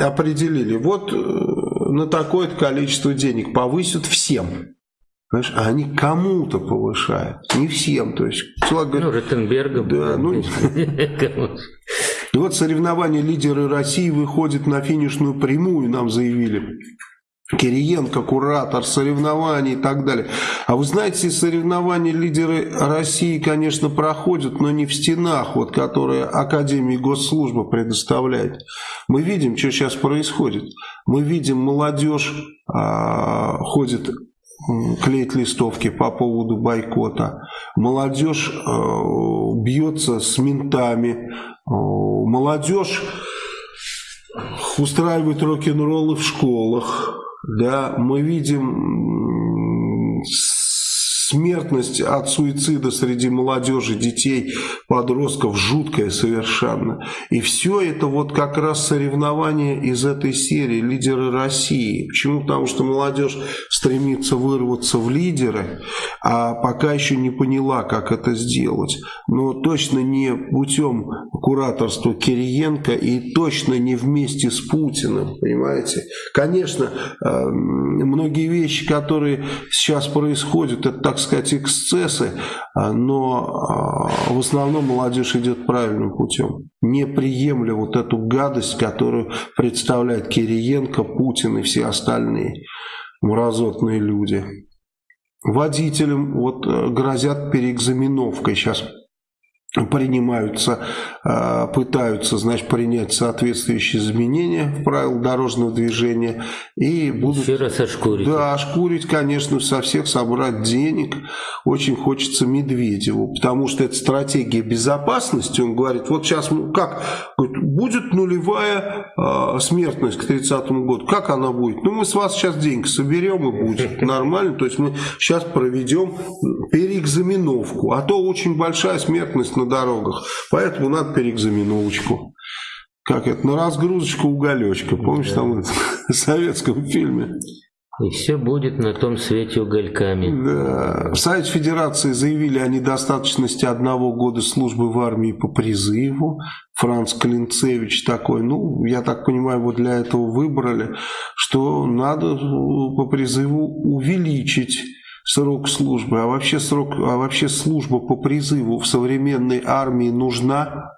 определили, вот э, на такое количество денег повысят всем, Знаешь, а они кому-то повышают, не всем. То есть, человек говорит, ну, Ротенбергом. Да, ну, и вот соревнования лидеры России выходят на финишную прямую, нам заявили. Кириенко, куратор соревнований и так далее. А вы знаете, соревнования лидеры России, конечно, проходят, но не в стенах, вот, которые Академия Госслужбы предоставляет. Мы видим, что сейчас происходит. Мы видим, молодежь а, ходит клеит листовки по поводу бойкота. Молодежь э, бьется с ментами. Э, молодежь устраивает рок-н-роллы в школах да, мы видим смертность от суицида среди молодежи, детей, подростков жуткая совершенно. И все это вот как раз соревнования из этой серии «Лидеры России». Почему? Потому что молодежь стремится вырваться в лидеры, а пока еще не поняла, как это сделать. Но точно не путем кураторства Кириенко и точно не вместе с Путиным, понимаете? Конечно, э, многие вещи, которые сейчас происходят, это так сказать, эксцессы, а, но а, в основном молодежь идет правильным путем, не приемля вот эту гадость, которую представляет Кириенко, Путин и все остальные мразотные люди. Водителям вот э, грозят переэкзаменовкой сейчас принимаются, а, пытаются, значит, принять соответствующие изменения в правила дорожного движения и будут... Еще раз ошкурить. Да, ошкурить, конечно, со всех собрать денег. Очень хочется Медведеву, потому что это стратегия безопасности. Он говорит, вот сейчас, как, будет нулевая э, смертность к 30 году. Как она будет? Ну, мы с вас сейчас деньги соберем и будет нормально. То есть мы сейчас проведем переэкзаменовку. А то очень большая смертность на дорогах. Поэтому надо переэкзаменовочку. Как это? На разгрузочку уголечка. Помнишь, да. там это, в советском фильме? И все будет на том свете угольками. Да. В Совете Федерации заявили о недостаточности одного года службы в армии по призыву. Франц Клинцевич такой, ну, я так понимаю, вот для этого выбрали, что надо по призыву увеличить срок службы, а вообще, срок, а вообще служба по призыву в современной армии нужна?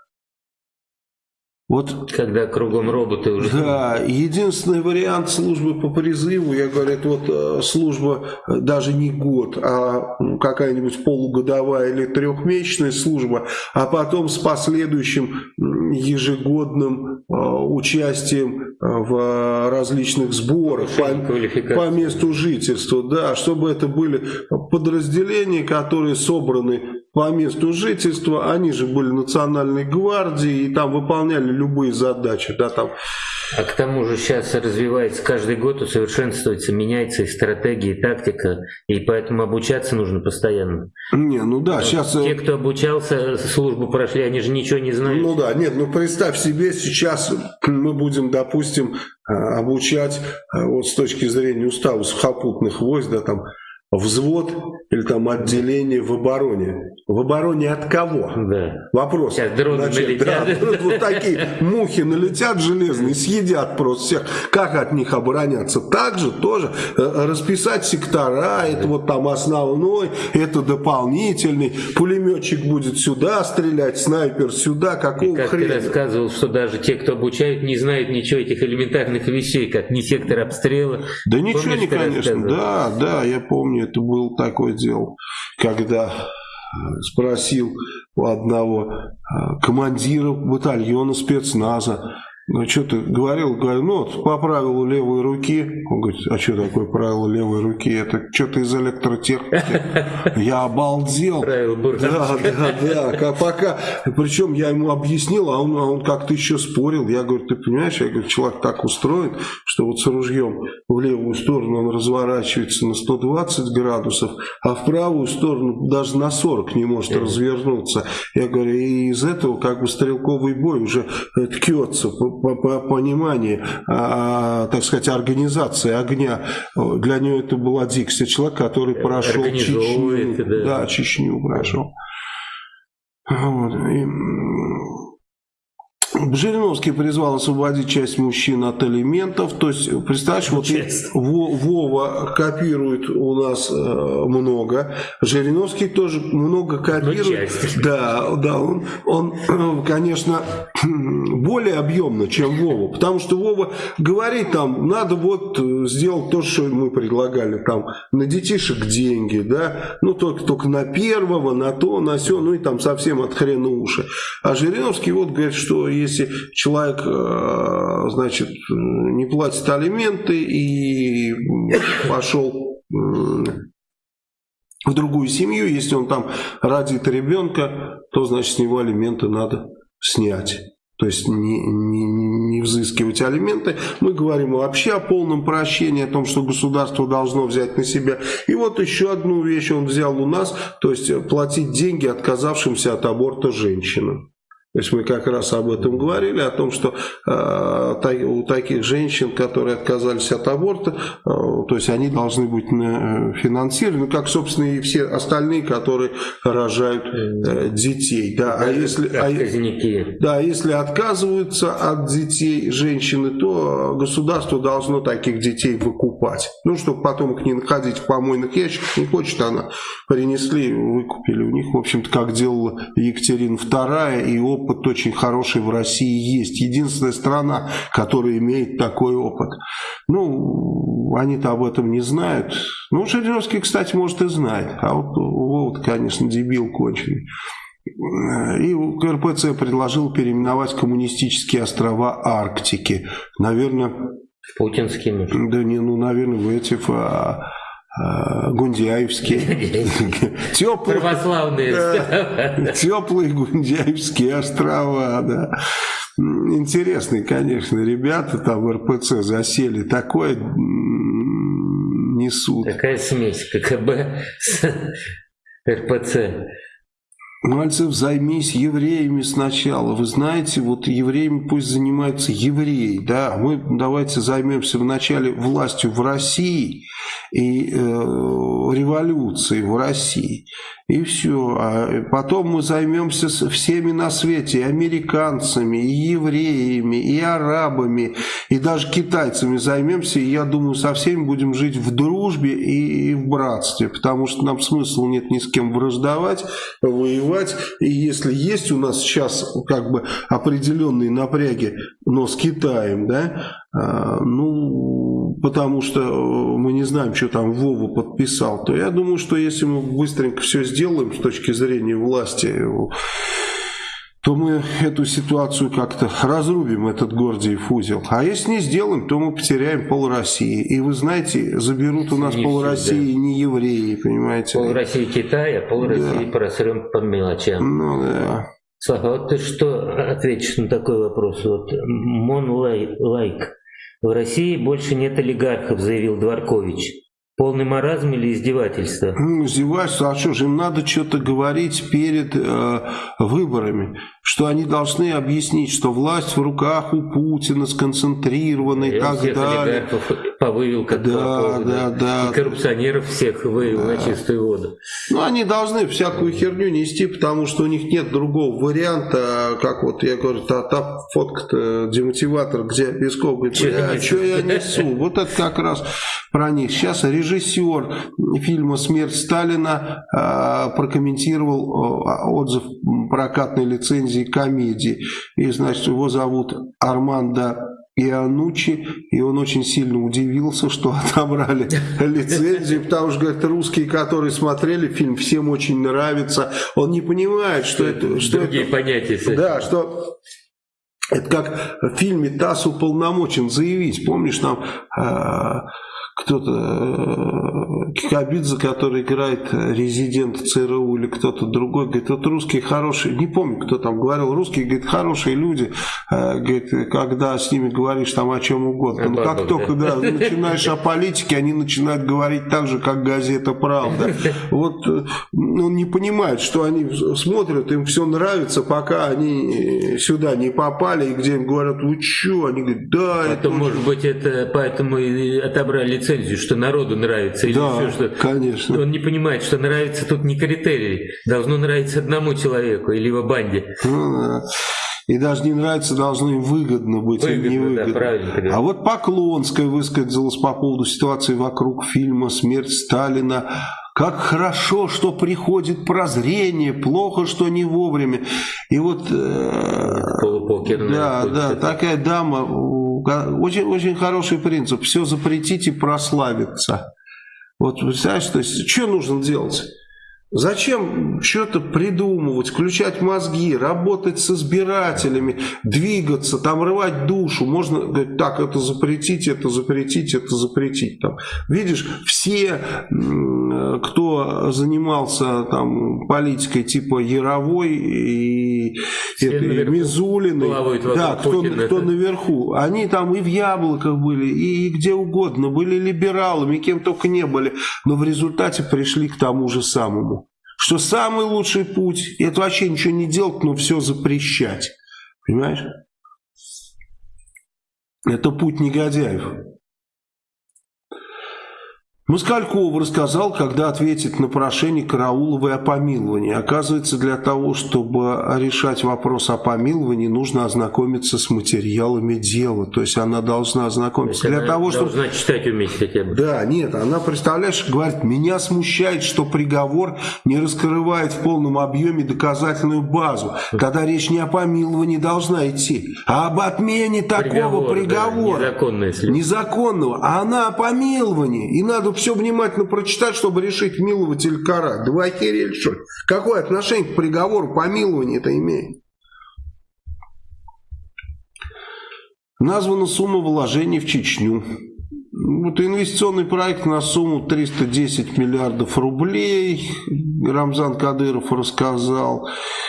Вот, Когда кругом роботы уже. Да, единственный вариант службы по призыву, я говорю, это вот э, служба э, даже не год, а какая-нибудь полугодовая или трехмесячная служба, а потом с последующим ежегодным э, участием в различных сборах по, по месту жительства, да, чтобы это были подразделения, которые собраны по месту жительства, они же были национальной гвардией и там выполняли любые задачи, да, там а к тому же сейчас развивается каждый год, усовершенствуется, меняется и стратегия, и тактика, и поэтому обучаться нужно постоянно. Не, ну да, сейчас... Те, кто обучался, службу прошли, они же ничего не знают. Ну да, нет, ну представь себе, сейчас мы будем, допустим, э, обучать э, вот с точки зрения устава сухопутных войск, да, там, взвод или там отделение в обороне. В обороне от кого? Да. Вопрос. Сейчас дроны Значит, налетят. Да, вот такие мухи налетят железные, съедят просто всех. Как от них обороняться? Также тоже э, расписать сектора, это вот там основной, это дополнительный. Пулеметчик будет сюда стрелять, снайпер сюда, какого И как хрена? ты рассказывал, что даже те, кто обучают, не знают ничего этих элементарных вещей, как не сектор обстрела. Да Помнишь, ничего не, конечно. Да, да, я помню это было такое дело, когда э, спросил у одного э, командира батальона спецназа, ну, что ты говорил? Говорю, ну, вот по правилу левой руки. Он говорит, а что такое правило левой руки? Это что-то из электротехники. Я обалдел. Да, да, да. Пока, причем я ему объяснил, а он, а он как-то еще спорил. Я говорю, ты понимаешь, я говорю, человек так устроен, что вот с ружьем в левую сторону он разворачивается на 120 градусов, а в правую сторону даже на 40 не может развернуться. Я говорю, и из этого как бы стрелковый бой уже ткется понимании, а, так сказать, организации огня. Для нее это была дикция. Человек, который прошел Чечню. Да. да, Чечню прошел. Вот. И Жириновский призвал освободить часть мужчин от элементов. То есть, представляешь, вот Вова копирует у нас э, много. Жириновский тоже много копирует. Да, да, он, он, конечно, более объемно, чем Вова. Потому что Вова говорит там, надо вот сделать то, что мы предлагали. Там на детишек деньги, да, ну только, только на первого, на то, на все, ну и там совсем от хрена уши. А Жириновский вот говорит, что если человек, э, значит, не платит алименты и пошел в другую семью, если он там родит ребенка, то, значит, с него алименты надо снять. То есть не, не, не взыскивать алименты. Мы говорим вообще о полном прощении, о том, что государство должно взять на себя. И вот еще одну вещь он взял у нас, то есть платить деньги отказавшимся от аборта женщинам. То есть мы как раз об этом говорили, о том, что э, у таких женщин, которые отказались от аборта, э, то есть они должны быть э, финансированы, как, собственно, и все остальные, которые рожают э, детей. Да, а если, а, да, если отказываются от детей женщины, то государство должно таких детей выкупать. Ну, чтобы потом их не находить в помойных ящиках, не хочет она, принесли, выкупили у них, в общем-то, как делала Екатерина II и опыт очень хороший в России есть. Единственная страна, которая имеет такой опыт. Ну, они-то об этом не знают. Ну, Жириновский, кстати, может и знает. А вот Вова, конечно, дебил конченый. И РПЦ предложил переименовать коммунистические острова Арктики. Наверное... Путинскими. Да не, ну, наверное, в эти... А, Гундяевские. Теплые, Православные. Теплые Гундяевские острова, да. Интересные, конечно, ребята там в РПЦ засели. Такое несут. Такая смесь ККБ с РПЦ. Мальцев, займись евреями сначала. Вы знаете, вот евреями пусть занимаются евреи, да. Мы давайте займемся вначале властью в России и э, революцией в России. И все. А потом мы займемся всеми на свете, и американцами, и евреями, и арабами, и даже китайцами займемся. И я думаю, со всеми будем жить в дружбе и в братстве, потому что нам смысла нет ни с кем враждовать, воевать. И если есть у нас сейчас как бы определенные напряги, но с Китаем, да, а, ну, потому что мы не знаем, что там Вова подписал, то я думаю, что если мы быстренько все сделаем с точки зрения власти, то мы эту ситуацию как-то разрубим, этот Гордиев узел. А если не сделаем, то мы потеряем пол России. И вы знаете, заберут у нас не пол России да. не евреи, понимаете? Пол России Китай, а пол да. России просрем по мелочам. Ну да. Слава, вот ты что ответишь на такой вопрос? Вот Мон Лайк. В России больше нет олигархов, заявил Дворкович. Полный маразм или издевательство? Ну, издевательство, а что же, им надо что-то говорить перед э, выборами, что они должны объяснить, что власть в руках у Путина сконцентрирована и, и так далее. повывел как да, да, да. И коррупционеров всех вывел да. на чистую воду. Ну, они должны всякую херню нести, потому что у них нет другого варианта, как вот я говорю, та, та фотка демотиватор, где Песков говорит, а что я несу? Вот это как раз про них. Сейчас режиссер фильма «Смерть Сталина» э, прокомментировал э, отзыв прокатной лицензии комедии. И, значит, его зовут Армандо Ианучи, и он очень сильно удивился, что отобрали лицензию, потому что, говорит, русские, которые смотрели фильм, всем очень нравится. Он не понимает, что это... Что Другие это, понятия. Да, что это как в фильме «ТАСС уполномочен заявить». Помнишь, там... Э, кто-то, э, Кикабидзе, который играет резидент ЦРУ или кто-то другой, говорит, вот русские хорошие, не помню, кто там говорил, русские, говорит, хорошие люди, э, говорит, когда с ними говоришь там о чем угодно, но как только да, начинаешь о политике, они начинают говорить так же, как газета «Правда». Вот э, он не понимает, что они смотрят, им все нравится, пока они сюда не попали, и где им говорят, вы что, они говорят, да, это... может быть, это поэтому и отобрали лицензию, что народу нравится или да, еще что конечно. Он не понимает, что нравится тут не критерий, должно нравиться одному человеку или его банде. Ну, да. И даже не нравится, должно им выгодно быть, выгодно, им не выгодно. Да, а вот Поклонская высказалась по поводу ситуации вокруг фильма «Смерть Сталина». Как хорошо, что приходит прозрение, плохо, что не вовремя. И вот... Э, да, да, такая дама очень, очень хороший принцип. Все запретить и прославиться. Вот представляешь, то есть, что нужно делать? Зачем что-то придумывать, включать мозги, работать с избирателями, двигаться, там рвать душу? Можно говорить, так, это запретить, это запретить, это запретить. Там. Видишь, все, кто занимался там, политикой типа Яровой и этой, Мизулиной, да, кто, кто наверху, они там и в Яблоках были, и где угодно, были либералами, кем только не были, но в результате пришли к тому же самому что самый лучший путь – это вообще ничего не делать, но все запрещать. Понимаешь? Это путь негодяев. Москальков рассказал, когда ответит на прошение Карауловой о помиловании. Оказывается, для того, чтобы решать вопрос о помиловании, нужно ознакомиться с материалами дела. То есть она должна ознакомиться. для того, чтобы... должна читать уметь хотя бы. Да, нет, она, представляешь, говорит, меня смущает, что приговор не раскрывает в полном объеме доказательную базу. Тогда речь не о помиловании должна идти, а об отмене такого приговора. приговора. Да, незаконного. А она о помиловании. И надо все внимательно прочитать, чтобы решить, миловать или карать. Да вы охерели, что ли? Какое отношение к приговору помилования это имеет? Названа сумма вложений в Чечню. Вот инвестиционный проект на сумму 310 миллиардов рублей, Рамзан Кадыров рассказал.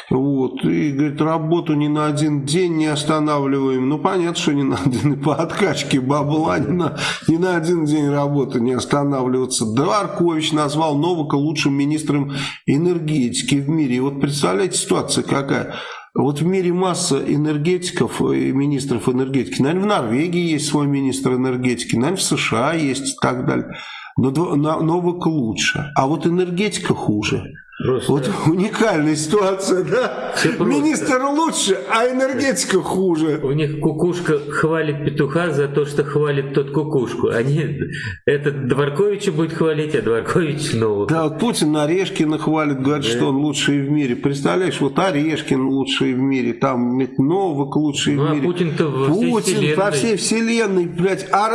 Вот, и, говорит, работу ни на один день не останавливаем. Ну, понятно, что не на один, по откачке бабла ни на, ни на один день работы не останавливаться. Дворкович назвал Новака лучшим министром энергетики в мире. И вот представляете, ситуация какая? Вот в мире масса энергетиков и министров энергетики. Наверное, в Норвегии есть свой министр энергетики, наверное, в США есть и так далее. Но Новак лучше. А вот энергетика хуже. Просто... Вот уникальная ситуация, да? Министр лучше, а энергетика хуже. У них кукушка хвалит петуха за то, что хвалит тот кукушку. Они, этот Дворковича будет хвалить, а Дворкович нового. Да, вот Путин Орешкина хвалит, говорит, да. что он лучший в мире. Представляешь, вот Орешкин лучший в мире, там Новак лучший ну, в а мире. А Путин-то во Путин всей вселенной. по всей вселенной, блядь. А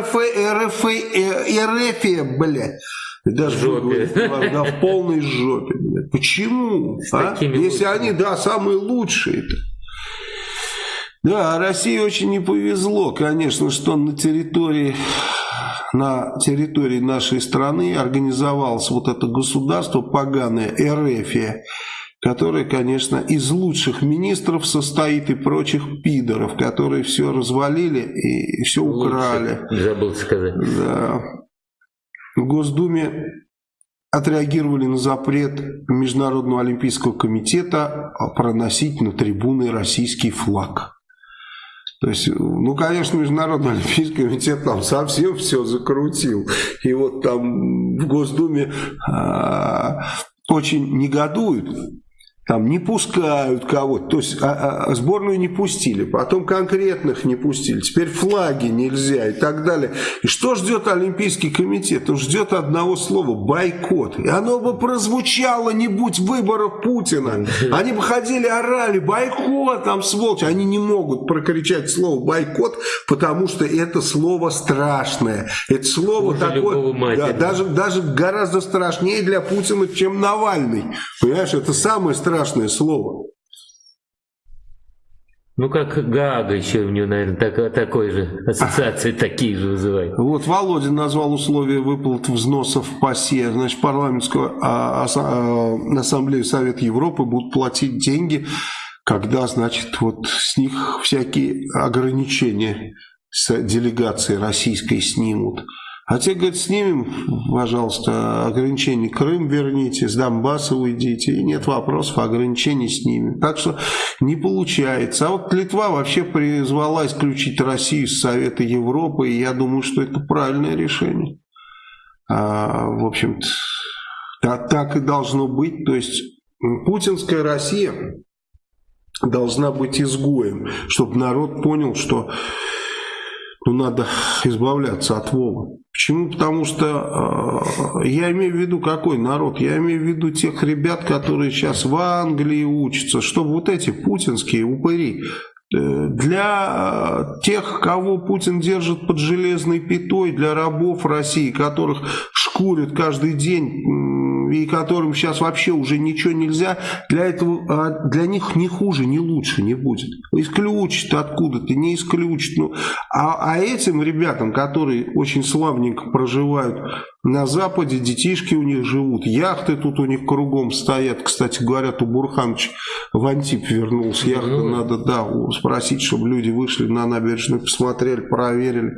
РФ, РФ, РФ, РФ, блядь даже жопе. Да, в полной жопе. Почему? А? Если лучшими. они, да, самые лучшие-то. Да, России очень не повезло, конечно, что на территории на территории нашей страны организовалось вот это государство поганое, Эрефия, которое, конечно, из лучших министров состоит и прочих пидоров, которые все развалили и все украли. Лучше, забыл сказать. Да. В Госдуме отреагировали на запрет Международного олимпийского комитета проносить на трибуны российский флаг. То есть, ну, конечно, Международный Олимпийский комитет там совсем все закрутил. И вот там в Госдуме а, очень негодуют там не пускают кого-то, то есть а, а, сборную не пустили, потом конкретных не пустили, теперь флаги нельзя и так далее. И что ждет Олимпийский комитет? Он ждет одного слова – бойкот. И оно бы прозвучало, не будь выборов Путина. Они бы ходили, орали, бойкот, там сволочь. Они не могут прокричать слово бойкот, потому что это слово страшное. Это слово Хуже такое, да, даже, даже гораздо страшнее для Путина, чем Навальный. Понимаешь, это самое страшное страшное слово. Ну, как Гага еще у него, наверное, так, такой же ассоциации такие же вызывает. Вот Володин назвал условия выплат взносов в ПАСЕ. Значит, парламентскую а, а, ассамблею Совета Европы будут платить деньги, когда, значит, вот с них всякие ограничения с делегацией российской снимут. А те, говорят, снимем, пожалуйста, ограничения Крым верните, с Донбасса уйдите, и нет вопросов, ограничений снимем. Так что не получается. А вот Литва вообще призвала исключить Россию из Совета Европы, и я думаю, что это правильное решение. А, в общем-то, так, так и должно быть. То есть путинская Россия должна быть изгоем, чтобы народ понял, что ну, надо избавляться от Вова. Почему? Потому что э, я имею в виду какой народ? Я имею в виду тех ребят, которые сейчас в Англии учатся, чтобы вот эти путинские упыри для тех, кого Путин держит под железной пятой, для рабов России, которых шкурят каждый день и которым сейчас вообще уже ничего нельзя, для этого а, для них ни хуже, ни лучше не будет. Исключат откуда-то, не исключат. Ну, а, а этим ребятам, которые очень славненько проживают на Западе, детишки у них живут, яхты тут у них кругом стоят. Кстати, говорят, у Бурханович в Антип вернулся. Яхту надо, да, спросить, чтобы люди вышли на набережную, посмотрели, проверили.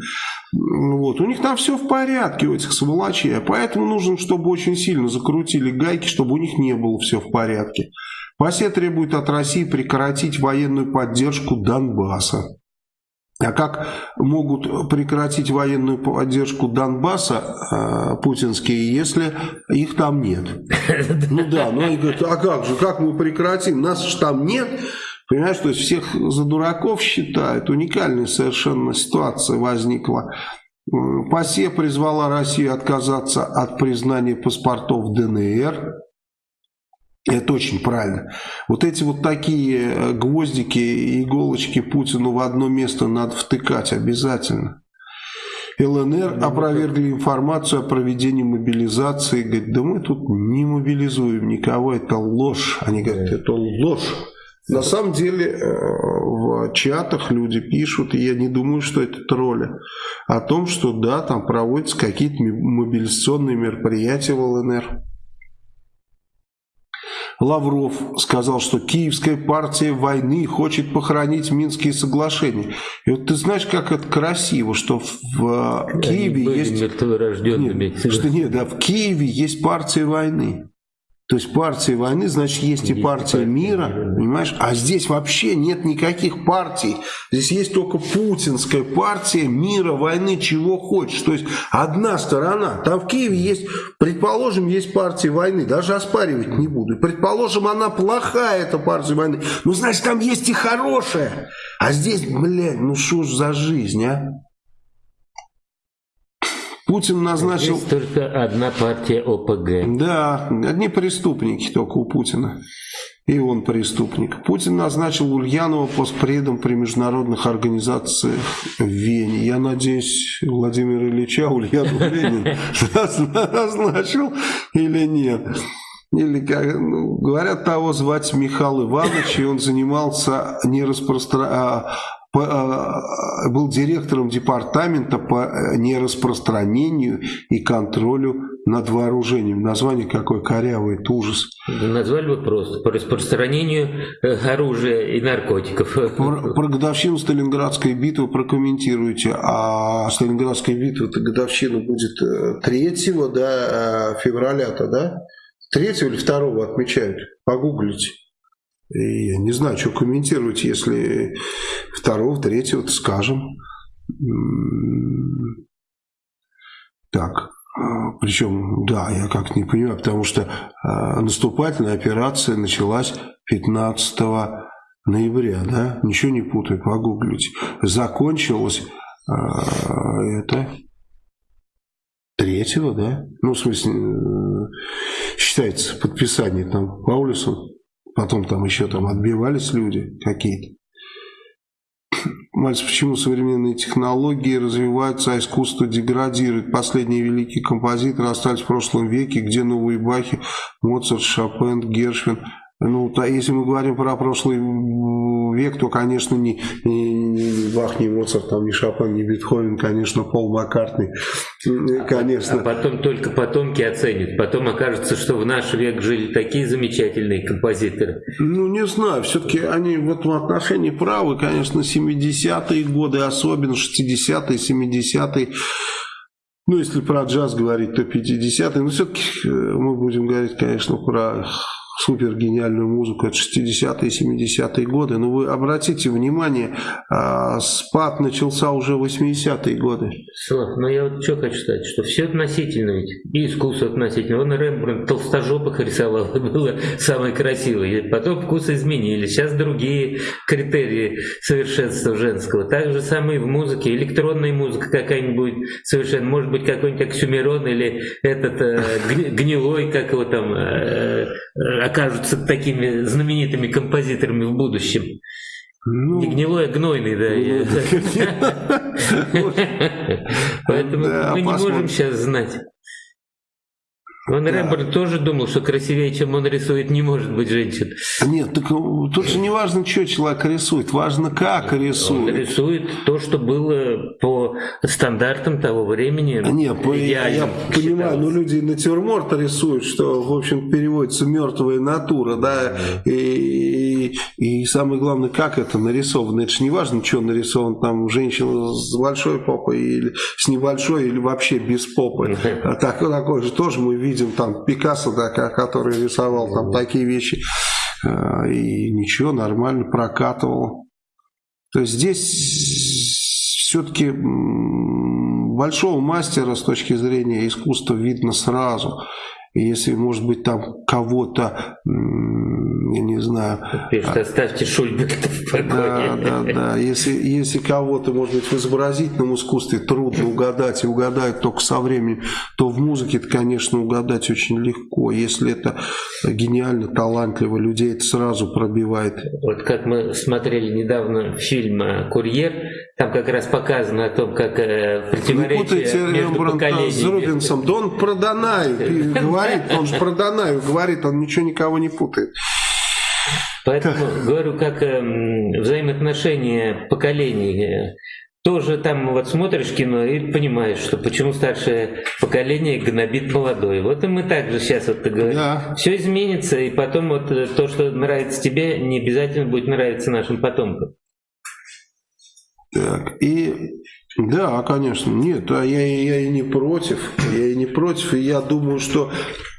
Вот. У них там все в порядке, у этих сволочей. Поэтому нужно, чтобы очень сильно закрутили гайки, чтобы у них не было все в порядке. ПАСЕ требует от России прекратить военную поддержку Донбасса. А как могут прекратить военную поддержку Донбасса э, путинские, если их там нет? Ну да, ну они говорят, а как же, как мы прекратим? Нас же там нет. Понимаешь, то есть всех за дураков считают. Уникальная совершенно ситуация возникла. ПАСЕ призвала Россию отказаться от признания паспортов ДНР. Это очень правильно. Вот эти вот такие э, гвоздики и иголочки Путину в одно место надо втыкать обязательно. ЛНР ну, опровергли информацию о проведении мобилизации. Говорит, да мы тут не мобилизуем никого, это ложь. Они говорят, это ложь. На самом деле э, в чатах люди пишут, и я не думаю, что это тролли, о том, что да, там проводятся какие-то мобилизационные мероприятия в ЛНР. Лавров сказал, что Киевская партия войны хочет похоронить Минские соглашения. И вот ты знаешь, как это красиво, что в Они Киеве есть... Нет, что нет, да, в Киеве есть партия войны. То есть партия войны, значит, есть и партия мира, понимаешь? А здесь вообще нет никаких партий. Здесь есть только путинская партия мира, войны, чего хочешь. То есть одна сторона. Там в Киеве есть, предположим, есть партия войны. Даже оспаривать не буду. Предположим, она плохая, эта партия войны. Ну, значит, там есть и хорошая. А здесь, блядь, ну что ж за жизнь, а? Путин назначил... Здесь только одна партия ОПГ. Да, одни преступники только у Путина. И он преступник. Путин назначил Ульянова постпредом при международных организациях в Вене. Я надеюсь, Владимир Ильича Ульянов Ленин назначил или нет. Или, как, ну, говорят, того звать Михаил Иванович, и он занимался не распространением а, а, был директором департамента по э, нераспространению и контролю над вооружением. Название какое корявое, это ужас. Назвали бы просто по распространению э, оружия и наркотиков. Про, про годовщину Сталинградской битвы прокомментируйте. А Сталинградская битва, это годовщина будет 3 э, да, февраля-то, да? 3 или 2 отмечают? Погуглите. И я не знаю, что комментировать, если второго, третьего, скажем. Так, а, причем, да, я как не понимаю, потому что а, наступательная операция началась 15 ноября, да, ничего не путаю, погуглите. Закончилась а, это третьего, да, ну, в смысле, э, считается подписание там Паулюсом Потом там еще там отбивались люди какие-то. Мальцев, почему современные технологии развиваются, а искусство деградирует? Последние великие композиторы остались в прошлом веке, где новые Бахи, Моцарт, Шопен, Гершвин – ну, то, если мы говорим про прошлый век, то, конечно, не, не, не Бах, не Моцарт, там, не Шопен, не Бетховен, конечно, Пол Маккартни, конечно. А потом только потомки оценят. Потом окажется, что в наш век жили такие замечательные композиторы. Ну, не знаю, все-таки они в этом отношении правы, конечно, 70-е годы, особенно 60-е, 70-е, ну, если про джаз говорить, то 50-е, но все-таки э, мы будем говорить, конечно, про супер гениальную музыку, это 60-е, 70-е годы. Но вы обратите внимание, а, спад начался уже в 80-е годы. Слав, ну я вот что хочу сказать, что все относительно ведь, и искусство относительно. Он Рембрандт толстожопых рисовал, было самое красивое. И потом вкусы изменились, сейчас другие критерии совершенства женского. Так же самое в музыке, электронная музыка какая-нибудь совершенно, может быть какой-нибудь Оксюмерон или этот э, гнилой, как его там, э, окажутся такими знаменитыми композиторами в будущем. Ну, не гнилой, а гнойный, да. Поэтому мы не можем сейчас знать. Он да. Рембрандт тоже думал, что красивее, чем он рисует, не может быть женщин. Нет, так ну, тут же не важно, что человек рисует, важно, как рисует. Он рисует то, что было по стандартам того времени. Нет, по, я, я понимаю, но люди натюрморт рисуют, что, в общем, переводится мертвая натура, да, и, и, и самое главное, как это нарисовано. Это же не важно, что нарисован там женщина с большой попой или с небольшой, или вообще без попы. Так, такое же тоже мы видим видим там Пикассо, да, который рисовал там такие вещи, э, и ничего, нормально прокатывал. То есть здесь все-таки большого мастера с точки зрения искусства видно сразу. Если, может быть, там кого-то, я не знаю... Пишет, оставьте Шульбека в покое. Да, да, да. Если, если кого-то, может быть, в изобразительном искусстве трудно угадать, и угадают только со временем, то в музыке это, конечно, угадать очень легко. Если это гениально, талантливо, людей это сразу пробивает. Вот как мы смотрели недавно фильм «Курьер», там как раз показано о том, как э, противоречие между поколениями. с Рубинсом. Да он про Данаю говорит, он же про Данаю говорит, он ничего никого не путает. Поэтому говорю, как э, взаимоотношения поколений. Э, тоже там вот смотришь кино и понимаешь, что почему старшее поколение гнобит молодое. Вот и мы также сейчас вот говорим. Да. Все изменится, и потом вот э, то, что нравится тебе, не обязательно будет нравиться нашим потомкам. Так, и да, конечно, нет, я, я и не против, я и не против, и я думаю, что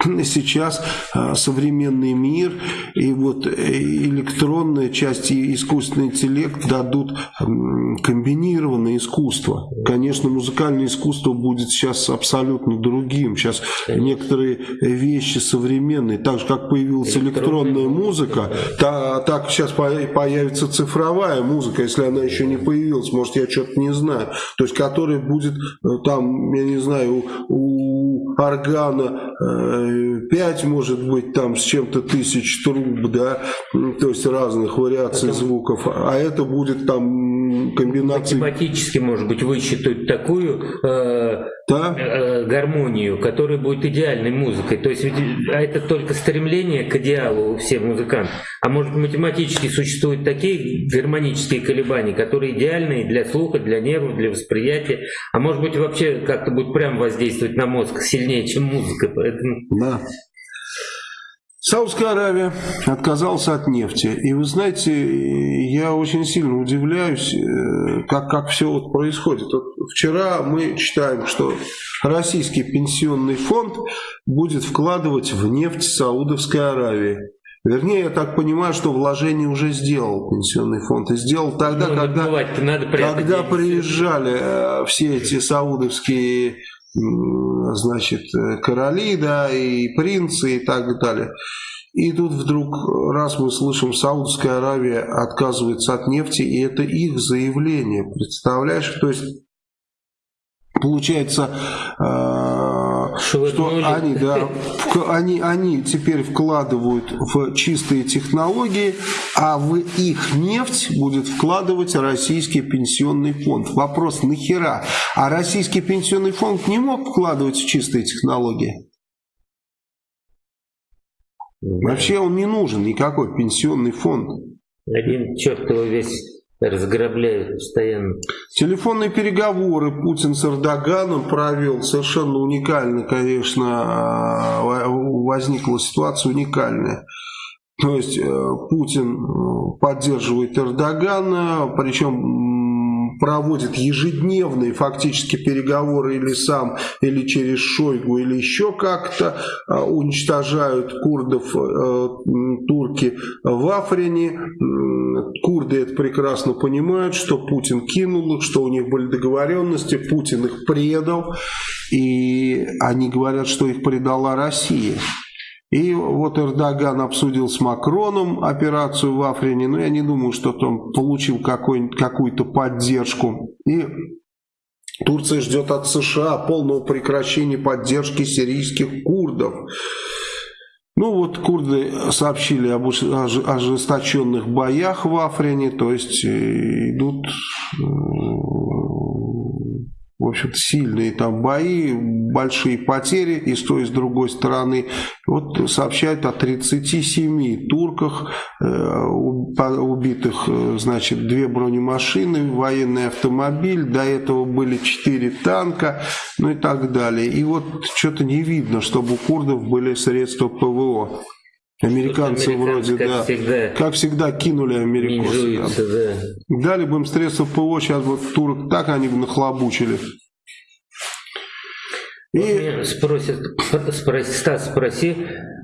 сейчас а, современный мир и вот э, электронная часть и искусственный интеллект дадут комбинированное искусство. Конечно, музыкальное искусство будет сейчас абсолютно другим. Сейчас некоторые вещи современные, так же как появилась электронная музыка, та, так сейчас появится цифровая музыка, если она еще не появилась, может я что-то не знаю. То есть, которая будет э, там, я не знаю, у у органа э, 5, может быть, там с чем-то тысяч труб, да, то есть разных вариаций это... звуков, а это будет там комбинация... Математически, может быть, высчитать такую э, да? э, гармонию, которая будет идеальной музыкой. То есть а это только стремление к идеалу у всех музыкантов. А может математически существуют такие гармонические колебания, которые идеальны для слуха, для нервов, для восприятия. А может быть вообще как-то будет прям воздействовать на мозг сильнее, чем музыка. Поэтому... Да. Саудская Аравия отказалась от нефти. И вы знаете, я очень сильно удивляюсь, э, как, как все вот происходит. Вот вчера мы читаем, что российский пенсионный фонд будет вкладывать в нефть Саудовской Аравии. Вернее, я так понимаю, что вложение уже сделал пенсионный фонд. И сделал тогда, ну, когда, надо когда приезжали э, все эти саудовские значит, э, короли, да, и принцы и так далее. И тут вдруг, раз мы слышим, Саудовская Аравия отказывается от нефти, и это их заявление, представляешь? То есть, получается, э, что они, да, они, они теперь вкладывают в чистые технологии, а в их нефть будет вкладывать российский пенсионный фонд. Вопрос, нахера? А российский пенсионный фонд не мог вкладывать в чистые технологии? Вообще он не нужен, никакой пенсионный фонд. Один черт его весь разграбляют постоянно. Телефонные переговоры Путин с Эрдоганом провел. Совершенно уникально, конечно, а, возникла ситуация уникальная. То есть э, Путин э, поддерживает Эрдогана, причем проводит ежедневные фактически переговоры или сам, или через Шойгу, или еще как-то а, уничтожают курдов э, турки в Африне. Курды это прекрасно понимают, что Путин кинул их, что у них были договоренности, Путин их предал, и они говорят, что их предала Россия. И вот Эрдоган обсудил с Макроном операцию в Африне, но я не думаю, что он получил какую-то поддержку. И Турция ждет от США полного прекращения поддержки сирийских курдов. Ну вот курды сообщили об ожесточенных боях в Африне, то есть э, идут э, в общем-то, сильные там бои, большие потери и с той, и с другой стороны. Вот сообщают о 37 турках, э, убитых, э, значит, две бронемашины, военный автомобиль, до этого были 4 танка, ну и так далее. И вот что-то не видно, чтобы у курдов были средства ПВО. Американцы вроде, как да, всегда, как всегда кинули американцев. Да. Дали бы им средства ПО, сейчас бы турок так они бы нахлобучили. И... Спросит, спроси, Стас, спроси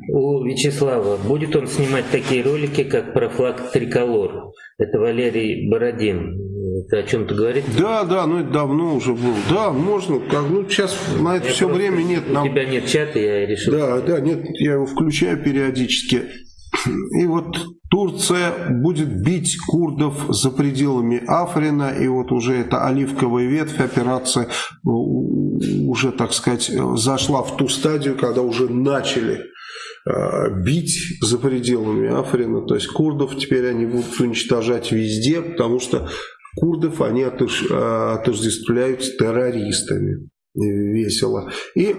у Вячеслава, будет он снимать такие ролики, как про флаг Триколор? Это Валерий Бородин. Это о чем-то говорит? Да, да, ну это давно уже было. Да, можно. Как, ну сейчас на это я все время нет. Нам... У тебя нет чата, я решил. Да, да, нет, я его включаю периодически. И вот Турция будет бить курдов за пределами Африна, и вот уже эта оливковая ветвь операция э, уже, так сказать, зашла в ту стадию, когда уже начали э, бить за пределами Африна. То есть курдов теперь они будут уничтожать везде, потому что курдов они отождествляют с террористами. Весело. И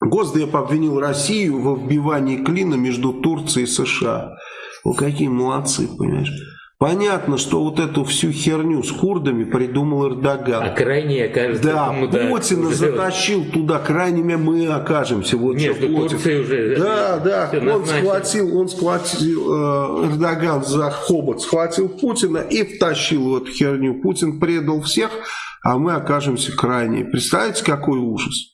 Госдеп обвинил Россию во вбивании клина между Турцией и США. Вы какие молодцы, понимаешь? Понятно, что вот эту всю херню с курдами придумал Эрдоган. А крайне окажется. Да, Путина затащил туда, крайними мы окажемся. Вот Между Турцией уже. Да, да, он назначено. схватил, он схватил, э, Эрдоган за хобот схватил Путина и втащил в эту херню. Путин предал всех, а мы окажемся крайне. Представляете, какой ужас?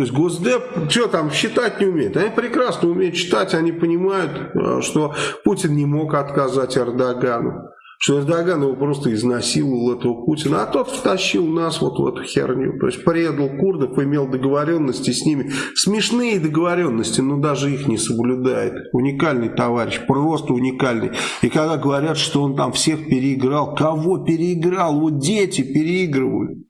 То есть Госдеп, что там, считать не умеет. Они прекрасно умеют читать, они понимают, э, что Путин не мог отказать Эрдогану. Что Эрдоган его просто изнасиловал, этого Путина, а тот втащил нас вот в эту херню. То есть предал курдов, имел договоренности с ними. Смешные договоренности, но даже их не соблюдает. Уникальный товарищ, просто уникальный. И когда говорят, что он там всех переиграл, кого переиграл? Вот дети переигрывают.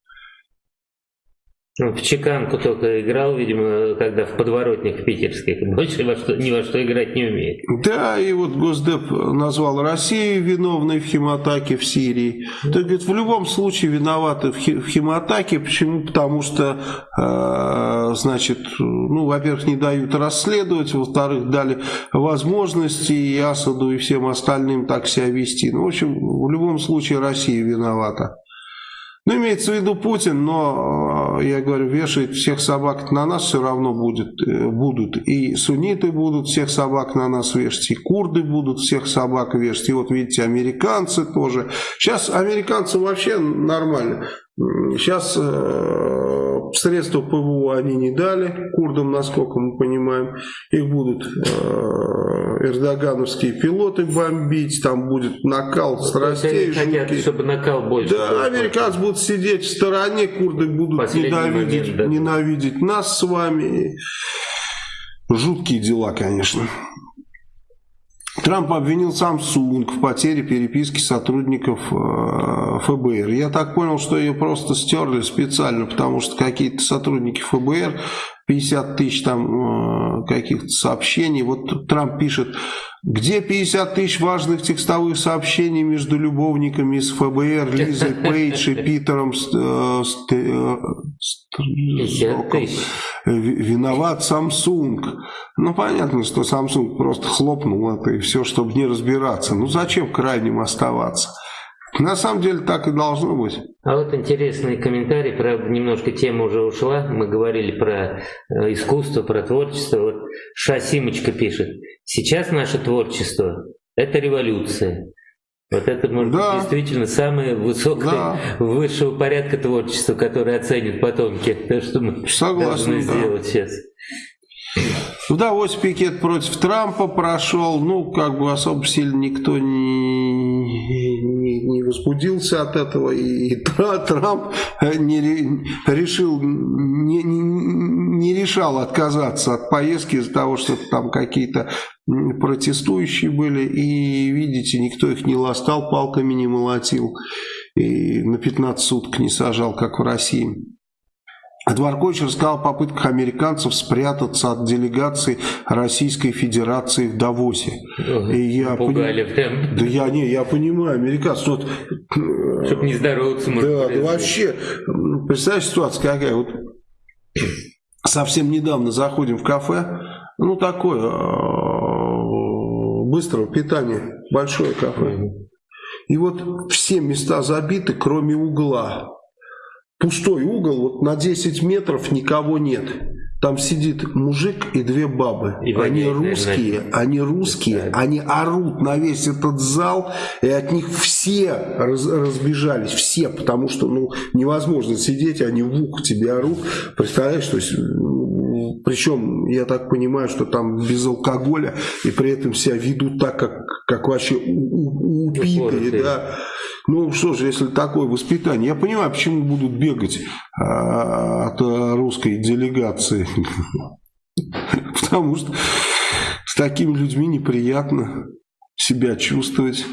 Ну, в чеканку только играл, видимо, когда в подворотнях питерских. Больше во что, ни во что играть не умеет. Да, и вот Госдеп назвал Россию виновной в химатаке в Сирии. То есть, в любом случае виноваты в, в химатаке. Почему? Потому что, э, значит, ну, во-первых, не дают расследовать, во-вторых, дали возможности и Асаду, и всем остальным так себя вести. Ну, в общем, в любом случае Россия виновата. Ну, имеется в виду Путин, но, э, я говорю, вешать всех собак на нас все равно будет, э, будут. И сунниты будут всех собак на нас вешать, и курды будут всех собак вешать. И вот видите, американцы тоже. Сейчас американцы вообще нормально. Сейчас средства ПВО они не дали курдам, насколько мы понимаем. Их будут э, эрдогановские пилоты бомбить, там будет накал страстей. Они хотят, чтобы накал больше. Да, был. американцы будут сидеть в стороне, курды будут ненавидеть, момент, да. ненавидеть нас с вами. Жуткие дела, конечно. Трамп обвинил Samsung в потере переписки сотрудников э, ФБР. Я так понял, что ее просто стерли специально, потому что какие-то сотрудники ФБР 50 тысяч там э, каких-то сообщений. Вот Трамп пишет, где 50 тысяч важных текстовых сообщений между любовниками из ФБР, Лизой Пейдж и Питером э, Стризоком? Виноват Samsung. Ну, понятно, что Samsung просто хлопнул это и все, чтобы не разбираться. Ну, зачем крайним оставаться? На самом деле так и должно быть. А вот интересный комментарий, правда, немножко тема уже ушла. Мы говорили про э, искусство, про творчество. Вот Шасимочка пишет. Сейчас наше творчество – это революция. Вот это, может да. быть, действительно самое высокое, да. высшего порядка творчества, которое оценят потомки. То, что мы Согласен, должны да. сделать сейчас. В Давосе пикет против Трампа прошел, ну, как бы особо сильно никто не, не, не возбудился от этого, и Трамп не, решил, не, не решал отказаться от поездки из-за того, что там какие-то протестующие были, и, видите, никто их не ластал, палками не молотил, и на 15 суток не сажал, как в России. Дворкович рассказал о попытках американцев спрятаться от делегации Российской Федерации в Давосе. И я Пугали прям. Да я не, я понимаю, американцы. Вот, Чтобы не здороваться. Да, да вообще, представляешь, ситуация какая? Вот совсем недавно заходим в кафе, ну такое, э, быстрого питания, большое кафе. И вот все места забиты, кроме угла пустой угол, вот на 10 метров никого нет. Там сидит мужик и две бабы. И они русские, наверное. они русские, они орут на весь этот зал, и от них все раз, разбежались, все, потому что ну, невозможно сидеть, они в ухо тебе орут. Представляешь, то есть причем, я так понимаю, что там без алкоголя, и при этом себя ведут так, как, как вообще убитые, да. Ну что же, если такое воспитание, я понимаю, почему будут бегать а, от русской делегации. Потому что с такими людьми неприятно себя чувствовать